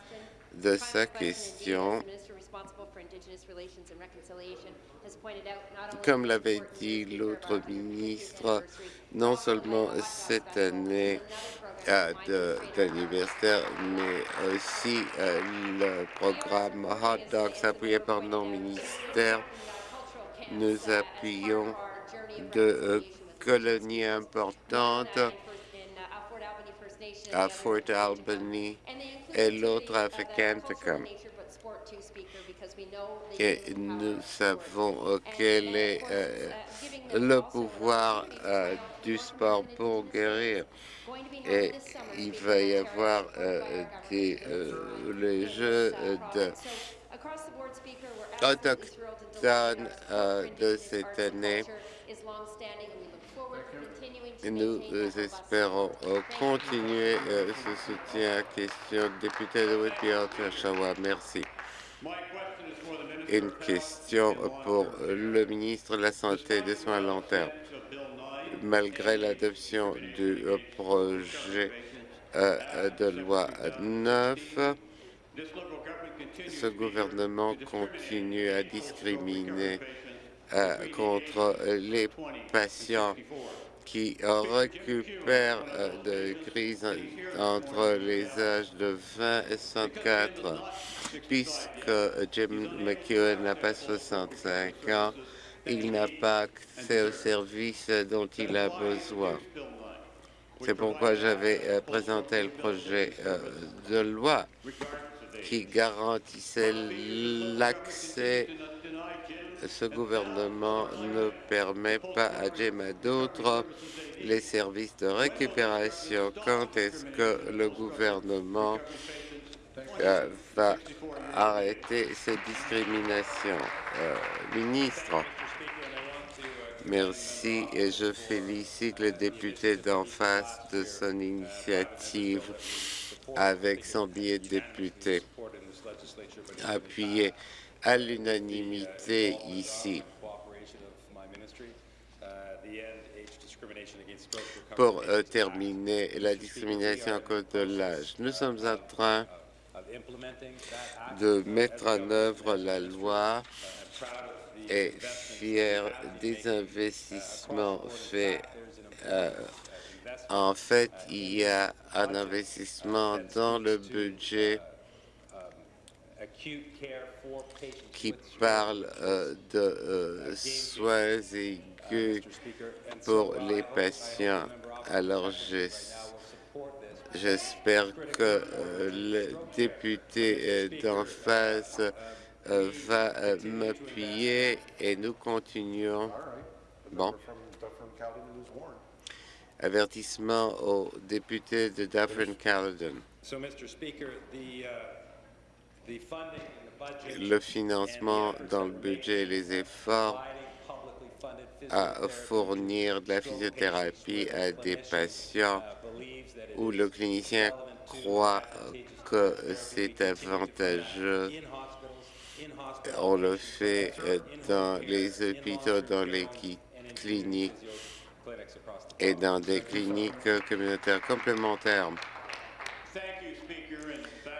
de sa question. Comme l'avait dit l'autre ministre, non seulement cette année d'anniversaire, mais aussi euh, le programme Hot Dogs appuyé par nos ministères. Nous appuyons de euh, colonies importantes à Fort Albany et l'autre à Fecantacum. Et nous savons euh, quel est le pouvoir du sport pour guérir et il va y avoir euh, euh, les jeux de autochtones euh, de cette année. Nous espérons continuer ce soutien à question député de Whitby Oshawa. Merci. Une question pour le ministre de la Santé et des Soins à long terme malgré l'adoption du projet euh, de loi 9, ce gouvernement continue à discriminer euh, contre les patients qui récupèrent euh, de crise entre les âges de 20 et 64, puisque Jim McEwen n'a pas 65 ans il n'a pas accès aux services dont il a besoin. C'est pourquoi j'avais euh, présenté le projet euh, de loi qui garantissait l'accès. Ce gouvernement ne permet pas à Jim à d'autres les services de récupération. Quand est-ce que le gouvernement euh, va arrêter ces discriminations? Ministre, Merci et je félicite le député d'en face de son initiative avec son billet de député. Appuyé à l'unanimité ici. Pour euh, terminer, la discrimination à cause de l'âge. Nous sommes en train de mettre en œuvre la loi est fier des investissements faits. Euh, en fait, il y a un investissement dans le budget qui parle euh, de euh, soins aigus pour les patients. Alors, j'espère que le député d'en face euh, va euh, m'appuyer et nous continuons. Bon. Avertissement au député de Dufferin-Caledon. Le financement dans le budget et les efforts à fournir de la physiothérapie à des patients où le clinicien croit que c'est avantageux on le fait euh, dans les hôpitaux, dans les cliniques et dans des cliniques communautaires complémentaires.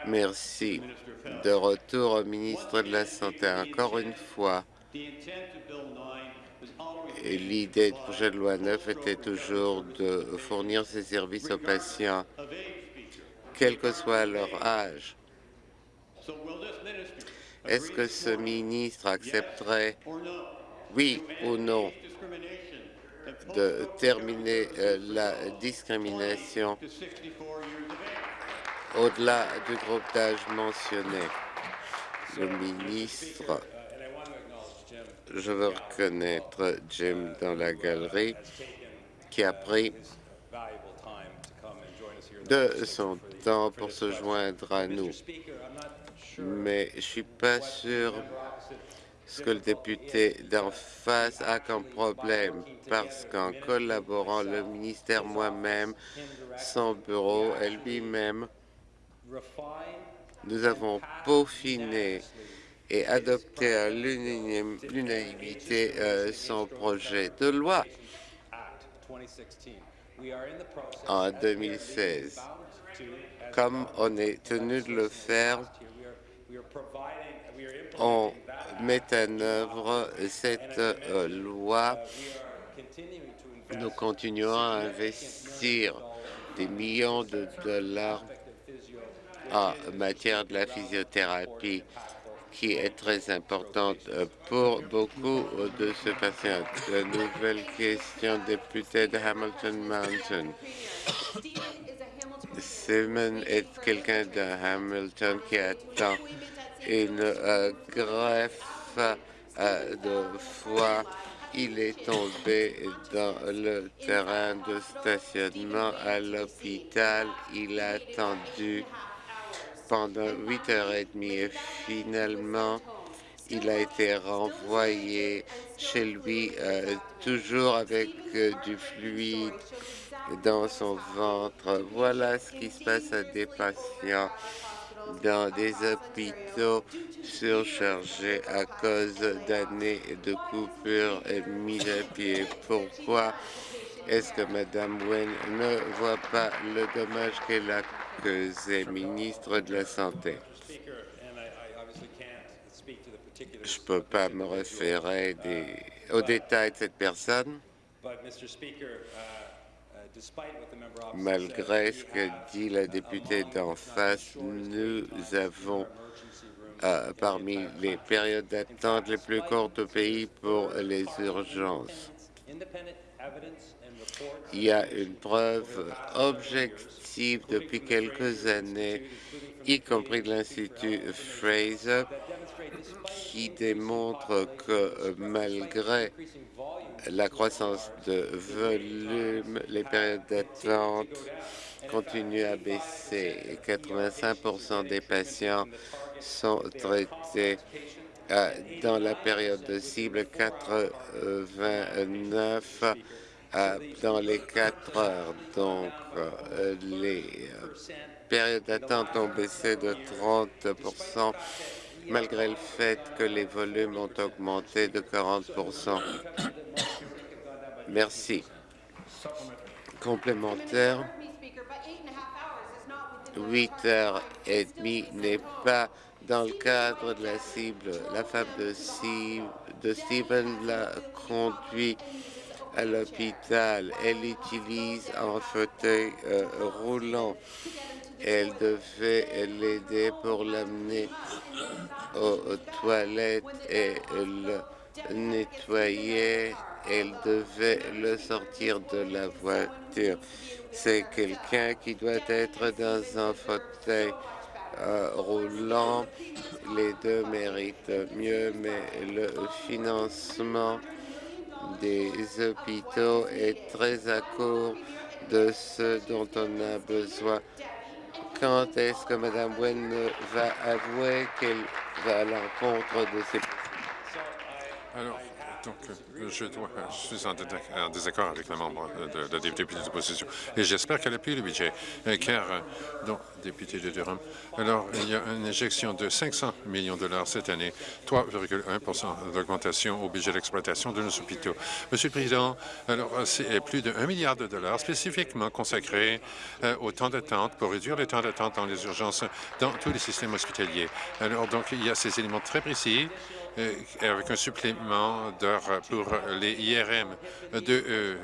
Merci. De retour au ministre de la Santé. Encore une fois, l'idée du projet de loi 9 était toujours de fournir ces services aux patients, quel que soit leur âge. Est-ce que ce ministre accepterait, oui ou non, de terminer euh, la discrimination au-delà du groupe d'âge mentionné Le ministre, je veux reconnaître Jim dans la galerie, qui a pris de son temps pour se joindre à nous. Mais je ne suis pas sûr ce que le député d'en face a comme problème, parce qu'en collaborant, le ministère moi-même, son bureau et lui-même, nous avons peaufiné et adopté à l'unanimité euh, son projet de loi en 2016. Comme on est tenu de le faire on met en œuvre cette euh, loi. Nous continuons à investir des millions de dollars en matière de la physiothérapie qui est très importante pour beaucoup de ce patient. La nouvelle question député de Hamilton Mountain. Simon est quelqu'un de Hamilton qui attend une euh, greffe euh, de foie. Il est tombé dans le terrain de stationnement à l'hôpital. Il a attendu pendant huit heures et demie et finalement, il a été renvoyé chez lui, euh, toujours avec du fluide dans son ventre. Voilà ce qui se passe à des patients dans des hôpitaux surchargés à cause d'années de coupures et mises à pied. Pourquoi est-ce que Mme Wen ne voit pas le dommage qu'elle a causé, ministre de la Santé? Je ne peux pas me référer des, aux détails de cette personne, Malgré ce que dit la députée d'en face, nous avons euh, parmi les périodes d'attente les plus courtes au pays pour les urgences. Il y a une preuve objective depuis quelques années, y compris de l'Institut Fraser, qui démontre que malgré la croissance de volume, les périodes d'attente continuent à baisser. 85% des patients sont traités dans la période de cible 89 euh, dans les 4 heures. Donc, euh, les périodes d'attente ont baissé de 30% malgré le fait que les volumes ont augmenté de 40% Merci. Complémentaire. Huit heures et demie n'est pas dans le cadre de la cible. La femme de, de Stephen l'a conduit à l'hôpital. Elle utilise un fauteuil euh, roulant. Elle devait l'aider pour l'amener aux toilettes et le nettoyer elle devait le sortir de la voiture. C'est quelqu'un qui doit être dans un fauteuil roulant. Les deux méritent mieux, mais le financement des hôpitaux est très à court de ce dont on a besoin. Quand est-ce que Mme Wen va avouer qu'elle va à l'encontre de ces... Alors, donc, euh, je, dois, je suis en, désaccord avec les membres de, de, de députés d'opposition. Et j'espère qu'elle appuie le budget, euh, car, euh, donc, député de Durham, alors, il y a une injection de 500 millions de dollars cette année, 3,1 d'augmentation au budget d'exploitation de nos hôpitaux. Monsieur le Président, alors, c'est plus de 1 milliard de dollars spécifiquement consacrés au temps d'attente pour réduire les temps d'attente dans les urgences dans tous les systèmes hospitaliers. Alors, donc, il y a ces éléments très précis euh, avec un supplément d'heures pour les IRM, de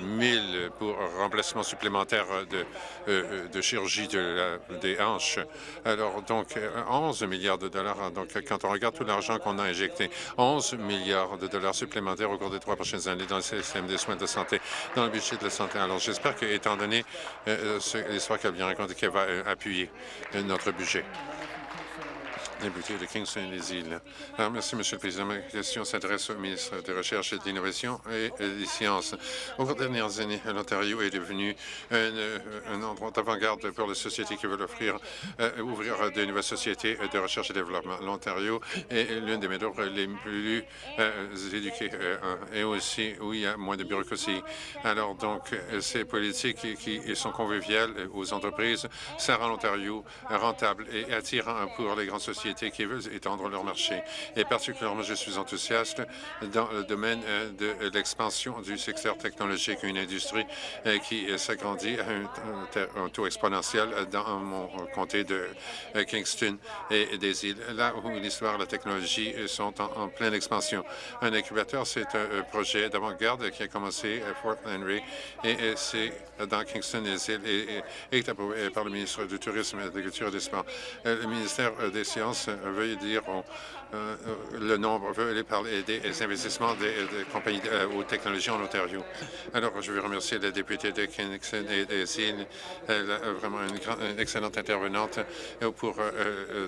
1000 euh, pour remplacement supplémentaire de, euh, de chirurgie de des hanches. Alors, donc, 11 milliards de dollars. Donc, quand on regarde tout l'argent qu'on a injecté, 11 milliards de dollars supplémentaires au cours des trois prochaines années dans le système des soins de santé, dans le budget de la santé. Alors, j'espère qu'étant donné l'histoire qu'elle vient raconter, qu'elle va appuyer notre budget député de Kingston-les-Îles. Merci, Monsieur le Président. Ma question s'adresse au ministre de Recherche et de l'Innovation et des Sciences. Au cours des dernières années, l'Ontario est devenu un, endroit d'avant-garde pour les sociétés qui veulent offrir, euh, ouvrir de nouvelles sociétés de recherche et développement. L'Ontario est l'une des méthodes les plus euh, éduquées euh, et aussi où il y a moins de bureaucratie. Alors, donc, ces politiques qui sont conviviales aux entreprises, ça rend l'Ontario rentable et attirant pour les grandes sociétés qui veulent étendre leur marché. Et particulièrement, je suis enthousiaste dans le domaine de l'expansion du secteur technologique, une industrie qui s'agrandit à un, taux exponentiel dans mon comté de Kingston et des îles, là où l'histoire et la technologie sont en, pleine expansion. Un incubateur, c'est un, projet d'avant-garde qui a commencé à Fort Henry et, c'est dans Kingston et, et, est approuvé par le ministre du Tourisme, de l'Agriculture et des Sports. Le ministère des Sciences veut dire euh, le nombre parler des investissements des, compagnies euh, aux technologies en Ontario. Alors, je veux remercier la députée de Kingston et des Elle est vraiment une, excellente intervenante euh, pour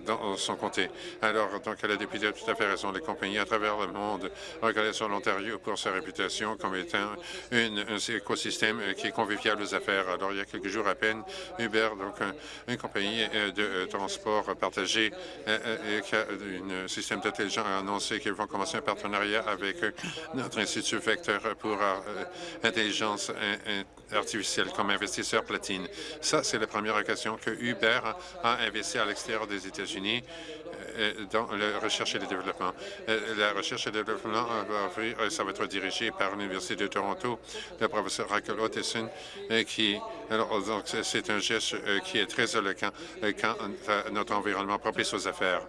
dans son comté. Alors, donc, la députée a tout à fait raison. Les compagnies à travers le monde regardent sur l'Ontario pour sa réputation comme étant une, un écosystème qui est convivial aux affaires. Alors, il y a quelques jours à peine, Uber, donc une compagnie de transport partagé, qui a système intelligent a annoncé qu'ils vont commencer un partenariat avec euh, notre Institut Vecteur pour euh, intelligence artificielle comme investisseur platine. Ça, c'est la première occasion que Uber a investi à l'extérieur des États-Unis euh, dans la recherche et le développement. La recherche et le développement va ça va être dirigé par l'Université de Toronto, le professeur Raquel Ottison, qui, alors, donc, c'est un geste qui est très éloquent quand notre environnement propice aux affaires.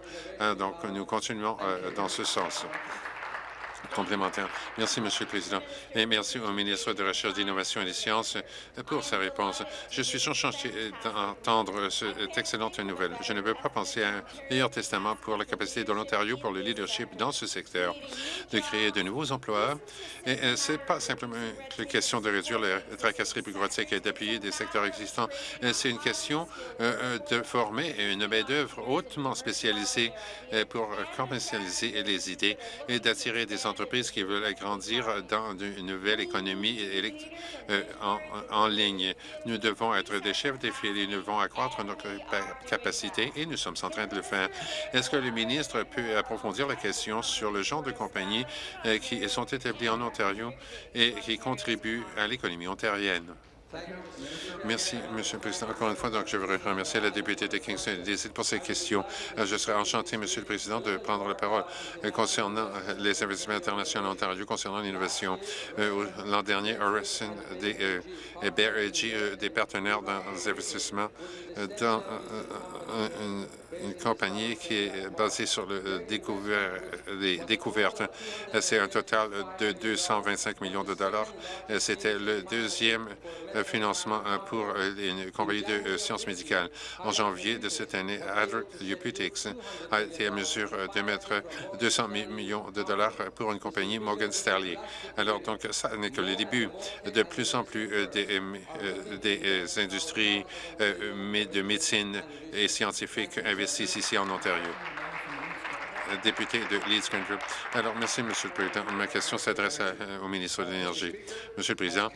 Donc, nous continuons euh, dans ce sens complémentaire. Merci, Monsieur le Président, et merci au ministre de la Recherche, d'Innovation et des Sciences pour sa réponse. Je suis enchanté d'entendre cette excellente nouvelle. Je ne veux pas penser à un meilleur testament pour la capacité de l'Ontario pour le leadership dans ce secteur, de créer de nouveaux emplois. Et ce n'est pas simplement une question de réduire la tracasserie bureaucratique et d'appuyer des secteurs existants. C'est une question euh, euh, de former une main-d'œuvre hautement spécialisée euh, pour commercialiser les idées et d'attirer des entreprises entreprises qui veulent agrandir dans une nouvelle économie euh, en, ligne. Nous devons être des chefs des filets, nous devons accroître notre capacité et nous sommes en train de le faire. Est-ce que le ministre peut approfondir la question sur le genre de compagnies euh, qui sont établies en Ontario et qui contribuent à l'économie ontarienne? Merci, Monsieur le Président. Encore une fois, donc, je voudrais remercier la députée de Kingston et pour ces questions. Euh, je serais enchanté, Monsieur le Président, de prendre la parole euh, concernant euh, les investissements internationaux en Ontario, concernant l'innovation. L'an dernier, Orison et des partenaires dans les investissements dans une une compagnie qui est basée sur les découvertes. C'est un total de 225 millions de dollars. C'était le deuxième financement pour une compagnie de sciences médicales. En janvier de cette année, Adric a été à mesure de mettre 200 millions de dollars pour une compagnie Morgan Stanley. Alors, donc, ça n'est que le début. De plus en plus des, des industries de médecine et scientifiques investissent ici en Ontario. Député de Leeds Country. Alors, merci, Monsieur le Président. Ma question s'adresse au ministre de l'Énergie. Monsieur le Président,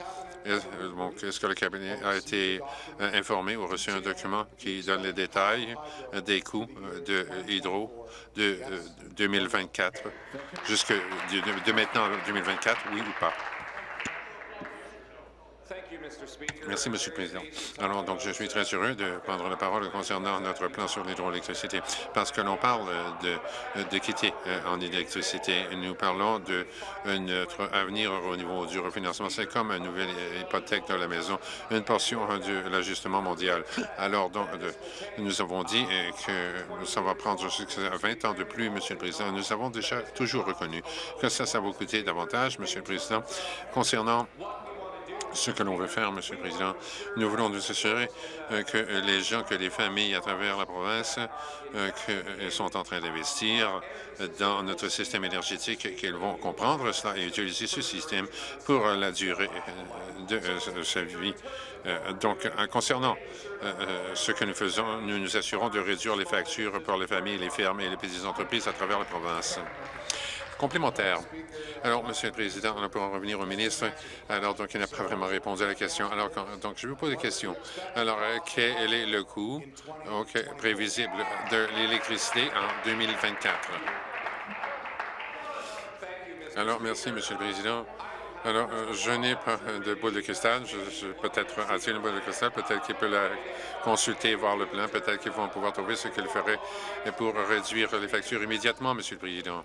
est-ce que le cabinet a été euh, informé ou reçu un document qui donne les détails euh, des coûts euh, de hydro de 2024 jusque de maintenant 2024, oui ou pas? Merci, Monsieur le Président. Alors, donc, je suis très heureux de prendre la parole concernant notre plan sur l'hydroélectricité, parce que l'on parle quitter euh, en électricité. Nous parlons de euh, notre avenir au niveau du refinancement. C'est comme une nouvelle hypothèque de la maison, une portion de l'ajustement mondial. Alors, donc, nous avons dit euh, que ça va prendre 20 ans de plus, Monsieur le Président. Nous avons déjà toujours reconnu que ça, ça va coûter davantage, Monsieur le Président, concernant ce que l'on veut faire, Monsieur le Président. Nous voulons nous assurer euh, que les gens, que les familles à travers la province euh, euh, sont en train d'investir dans notre système énergétique, qu'ils vont comprendre cela et utiliser ce système pour la durée de sa vie. Donc, concernant ce que nous faisons, nous nous assurons de réduire les factures pour les familles, les fermes et les petites entreprises à travers la province complémentaire. Alors, Monsieur le Président, on pourra revenir au ministre. Alors, donc, il n'a pas vraiment répondu à la question. Alors, donc, je vous pose des questions. Alors, euh, quel est le coût prévisible de l'électricité en 2024? Alors, merci, Monsieur le Président. Alors, euh, je n'ai pas de boule de cristal. Je, peut-être attirer une boule de cristal? Peut-être qu'il peut la consulter, voir le plan. Peut-être qu'ils vont pouvoir trouver ce qu'il ferait pour réduire les factures immédiatement, Monsieur le Président.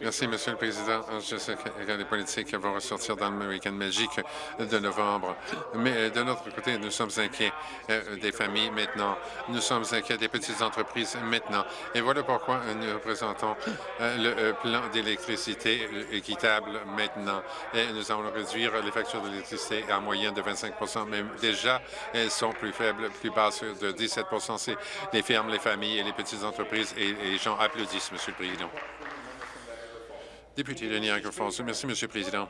Merci, Monsieur le Président. Je sais que les politiques vont ressortir dans le week-end magique de novembre, mais de notre côté, nous sommes inquiets euh, des familles maintenant. Nous sommes inquiets des petites entreprises maintenant. Et voilà pourquoi nous présentons euh, le euh, plan d'électricité équitable maintenant. Et nous allons réduire les factures d'électricité en moyenne de 25 mais déjà, elles sont plus faibles, plus basses de 17 C'est les fermes, les familles et les petites entreprises et les gens applaudissent, Monsieur le Président. Député de Niagara Falls. Merci, Monsieur le Président.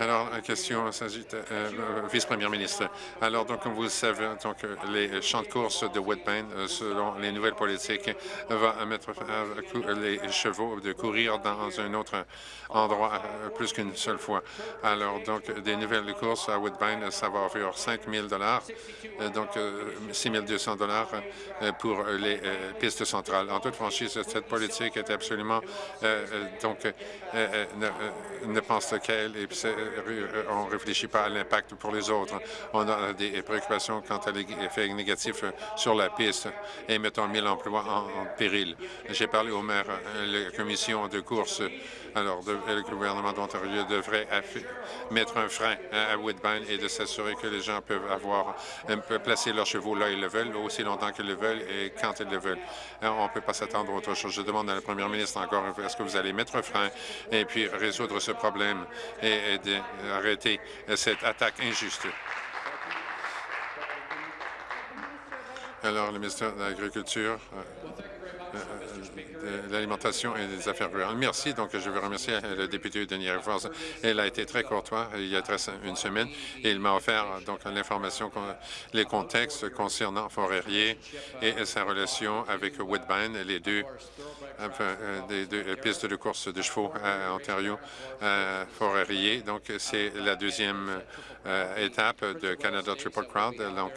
Alors, la question s'agit euh, euh, vice-premier ministre. Alors, donc, comme vous le savez, donc, les champs de course de Woodbine, euh, selon les nouvelles politiques, va mettre les chevaux de courir dans un autre endroit plus qu'une seule fois. Alors, donc, des nouvelles courses à Woodbine, ça va offrir 5 000 donc 6 200 pour les pistes centrales. En toute franchise, cette politique est absolument, donc, ne, pense et euh, on ne réfléchit pas à l'impact pour les autres. On a des préoccupations quant à l'effet négatif sur la piste et mettons 1000 emplois en, péril. J'ai parlé au maire, euh, la commission de course alors, le gouvernement d'Ontario devrait mettre un frein à Woodbine et de s'assurer que les gens peuvent avoir, placer leurs chevaux là où ils le veulent, aussi longtemps qu'ils le veulent et quand ils le veulent. on ne peut pas s'attendre à autre chose. Je demande à la première ministre encore, est-ce que vous allez mettre un frein et puis résoudre ce problème? Et, arrêter cette attaque injuste? Alors, le ministre de l'Agriculture. Euh, de l'alimentation et des affaires rurales. Merci. Donc, je veux remercier le député de Niagara Falls. Elle a été très courtois il y a une semaine et il m'a offert donc l'information, les contextes concernant Forêrier et sa relation avec Woodbine, les deux, des deux pistes de course de chevaux à Ontario, à Forêrier. Donc, c'est la deuxième euh, étape de Canada Triple Crown, donc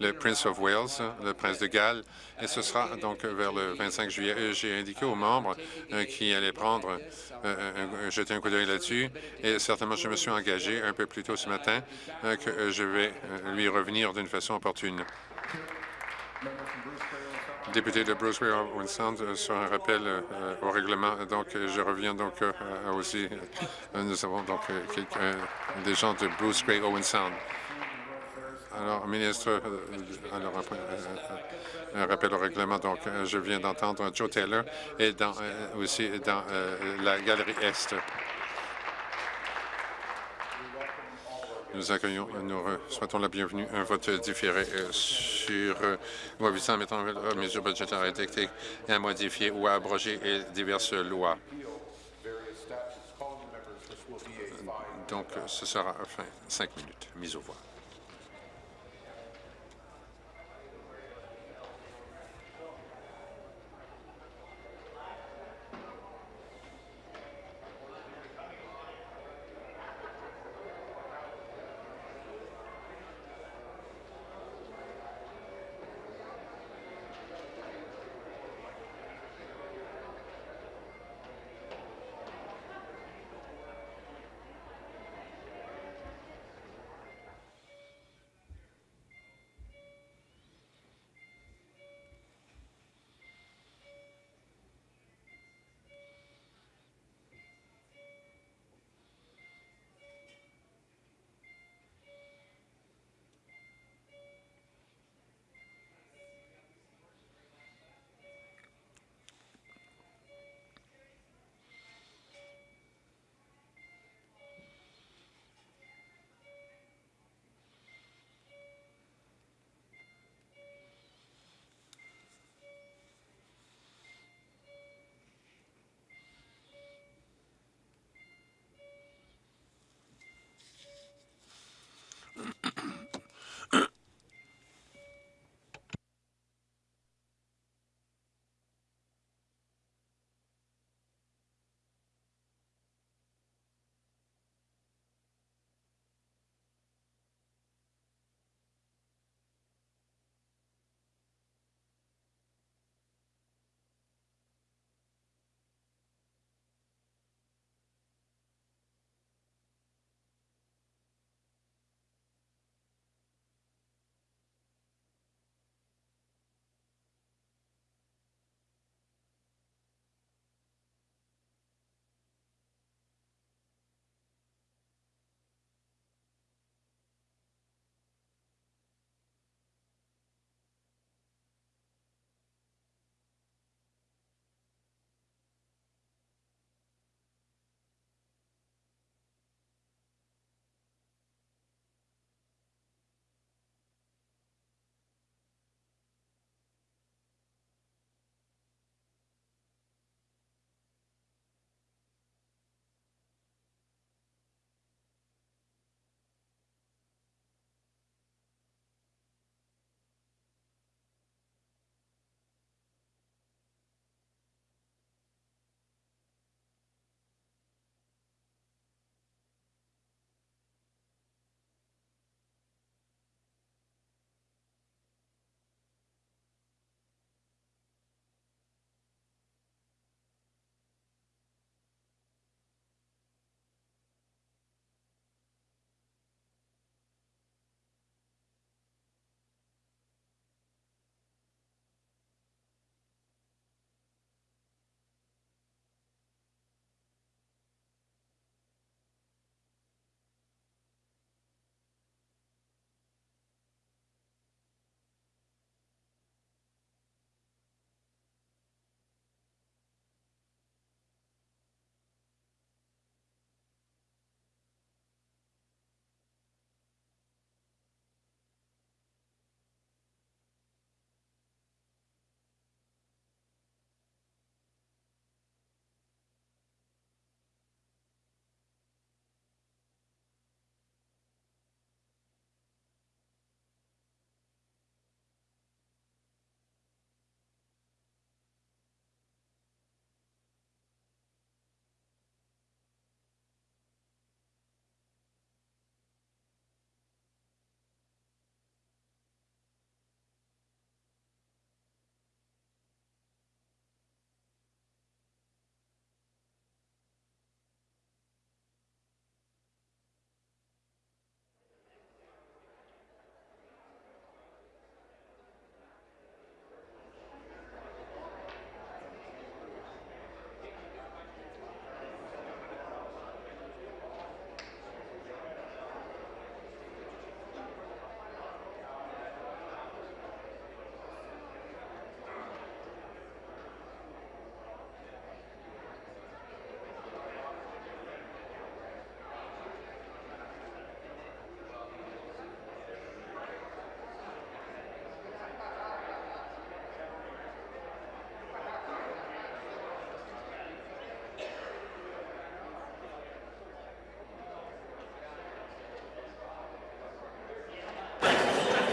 le Prince of Wales, le prince de Galles, et ce sera donc vers le 25 juillet. J'ai indiqué aux membres euh, qui allaient prendre, euh, jeter un coup d'œil là-dessus, et certainement je me suis engagé un peu plus tôt ce matin que je vais lui revenir d'une façon opportune député de Bruce Sound sur un rappel au règlement. Donc, je reviens donc aussi. nous avons donc des gens de Bruce Gray Owen Sound. Alors, ministre, alors, un rappel au règlement. Donc, je viens d'entendre Joe Taylor et dans, aussi dans la galerie Est. Nous accueillons, nous souhaitons la bienvenue un vote différé euh, sur euh, loi visant à mettre en mesures budgétaires édictées et à modifier ou à abroger diverses lois. Donc, ce sera fin cinq minutes. Mise au voix.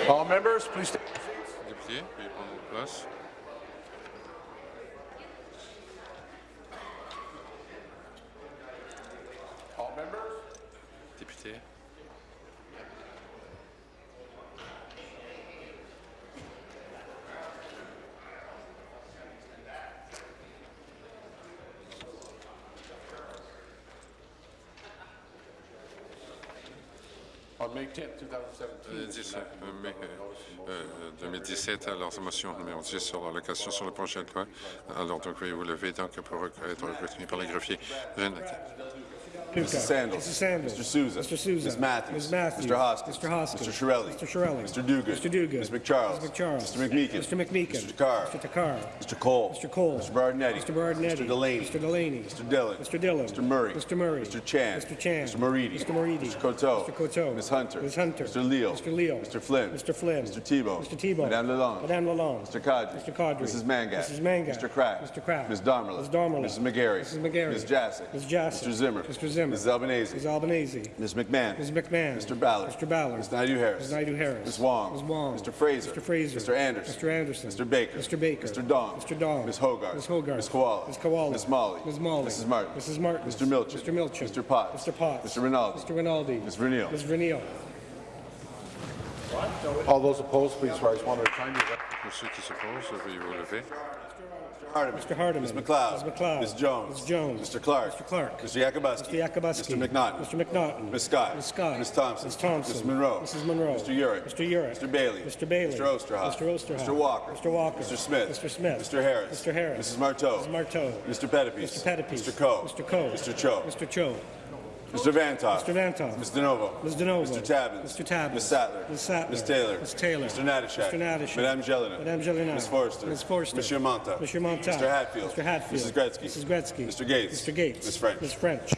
All members, please place. Mai euh, euh, 2017, alors sa motion numéro 10 sur l'allocation sur le projet de loi. Alors, donc, veuillez vous lever donc, pour rec- être retenu par le greffier. Mr. Sandals. Mr. Sandals. Mr. Souza. Mr. Souza. Ms. Matthews. Ms. Matthews. Mr. Hoskins. Mr. Hoskins. Mr. Shirelli. Mr. Shirelli. Mr. Dugan. Mr. Dugan. Ms. McCharles. Ms. McCharles. Mr. McMeekin. Mr. McMeekin. Mr. Takar. Mr. Takar. Mr. Cole. Mr. Cole. Mr. Bardinetti. Mr. Bardinetti. Mr. Delaney. Mr. Delaney. Mr. Dillon. Mr. Dillon. Mr. Murray. Mr. Murray. Mr. Chan. Mr. Chan. Mr. Moridi. Mr. Moridi. Mr. Coteau. Mr. Coteau. Ms. Hunter. Ms. Hunter. Mr. Leal. Mr. Leal. Mr. Flynn. Mr. Flynn. Mr. Tebow. Mr. Tebow. Madame Lalonde. Madame Lalonde. Mr. Kadri. Mr. Kadri. Mrs. Mangat. Mrs. Mangat. Mr. Kraft. Mr. Kraft. Ms. Darmala. Ms. Darmala. Mrs. McGarry. Mrs. McGarry. Ms. Jassic. Ms. Jassic. Mr. Zimmer. Mr. Zimmer. Mrs. Albanese. Ms. Albanese. Ms. McMahon. Ms. McMahon. Mr. Ballard. Mr. Ballard. Ms. Naidu-Harris. Ms. Naidu-Harris. Ms. Wong. Ms. Wong. Mr. Fraser. Mr. Fraser. Mr. Anderson. Mr. Anderson. Mr. Baker. Mr. Baker. Mr. Dong. Mr. Dong. Ms. Hogarth. Ms. Hogarth. Ms. Koala. Ms. Koala. Ms. Molly. Ms. Molly. Mrs. Martin. Mrs. Martin. Mr. Milchin. Mr. Milchin. Mr. Potts. Mr. Potts. Mr. Rinaldi. Mr. Rinaldi. Ms. Vernile. Ms. Vernile. All those opposed, please rise one at a time. Pour ceux qui s'opposent, veuillez vous lever. Hardeman. Mr. Hardeman. Ms. McLeod. Ms. McLeod. Ms. Jones. Ms. Jones. Mr. Clark. Mr. Clark. Mr. Yakubuski. Mr. Yakubuski. Mr. McNaughton. Mr. McNaughton. Ms. Scott. Ms. Scott. Ms. Thompson. Ms. Thompson. Ms. Monroe. Mrs. Monroe. Mr. Urick. Mr. Urick. Mr. Bailey. Mr. Bailey. Mr. Osterhoff. Mr. Osterhoff. Mr. Walker. Mr. Walker. Mr. Smith. Mr. Smith. Mr. Harris. Mr. Harris. Mrs. Marteau. Mrs. Marteau. Mr. Pettipies. Mr. Pettipies. Mr. Coe. Mr. Coe. Mr. Cho. Mr. Cho. Mr. Vantoff. Mr. Vantoff. Ms. DeNovo. Ms. DeNovo. Mr. Tabbins. Mr. Tabbins. Ms. Sattler. Ms. Sattler. Ms. Taylor. Ms. Taylor. Mr. Natashak. Mr. Natashak. Madame Jelena. Madame Jelena. Ms. Forrester. Ms. Forrester. Monsieur Monta. Monsieur Monta. Mr. Hatfield. Mr. Hatfield. Mrs. Gretzky. Mrs. Gretzky. Mr. Gates. Mr. Gates. Ms. French. Ms. French.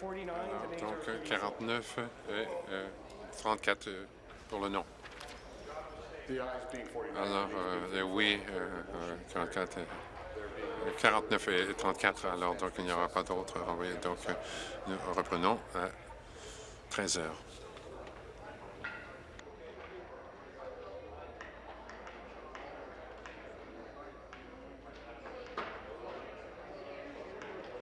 The ayes are 49, the nays Donc, are euh, 39. 49 et euh, 34 euh, pour le non. The ayes being 49. Alors, euh, oui, euh, euh, 44, euh, 49 et 34, alors donc il n'y aura pas d'autres renvoyés. Donc, euh, nous reprenons à 13 heures.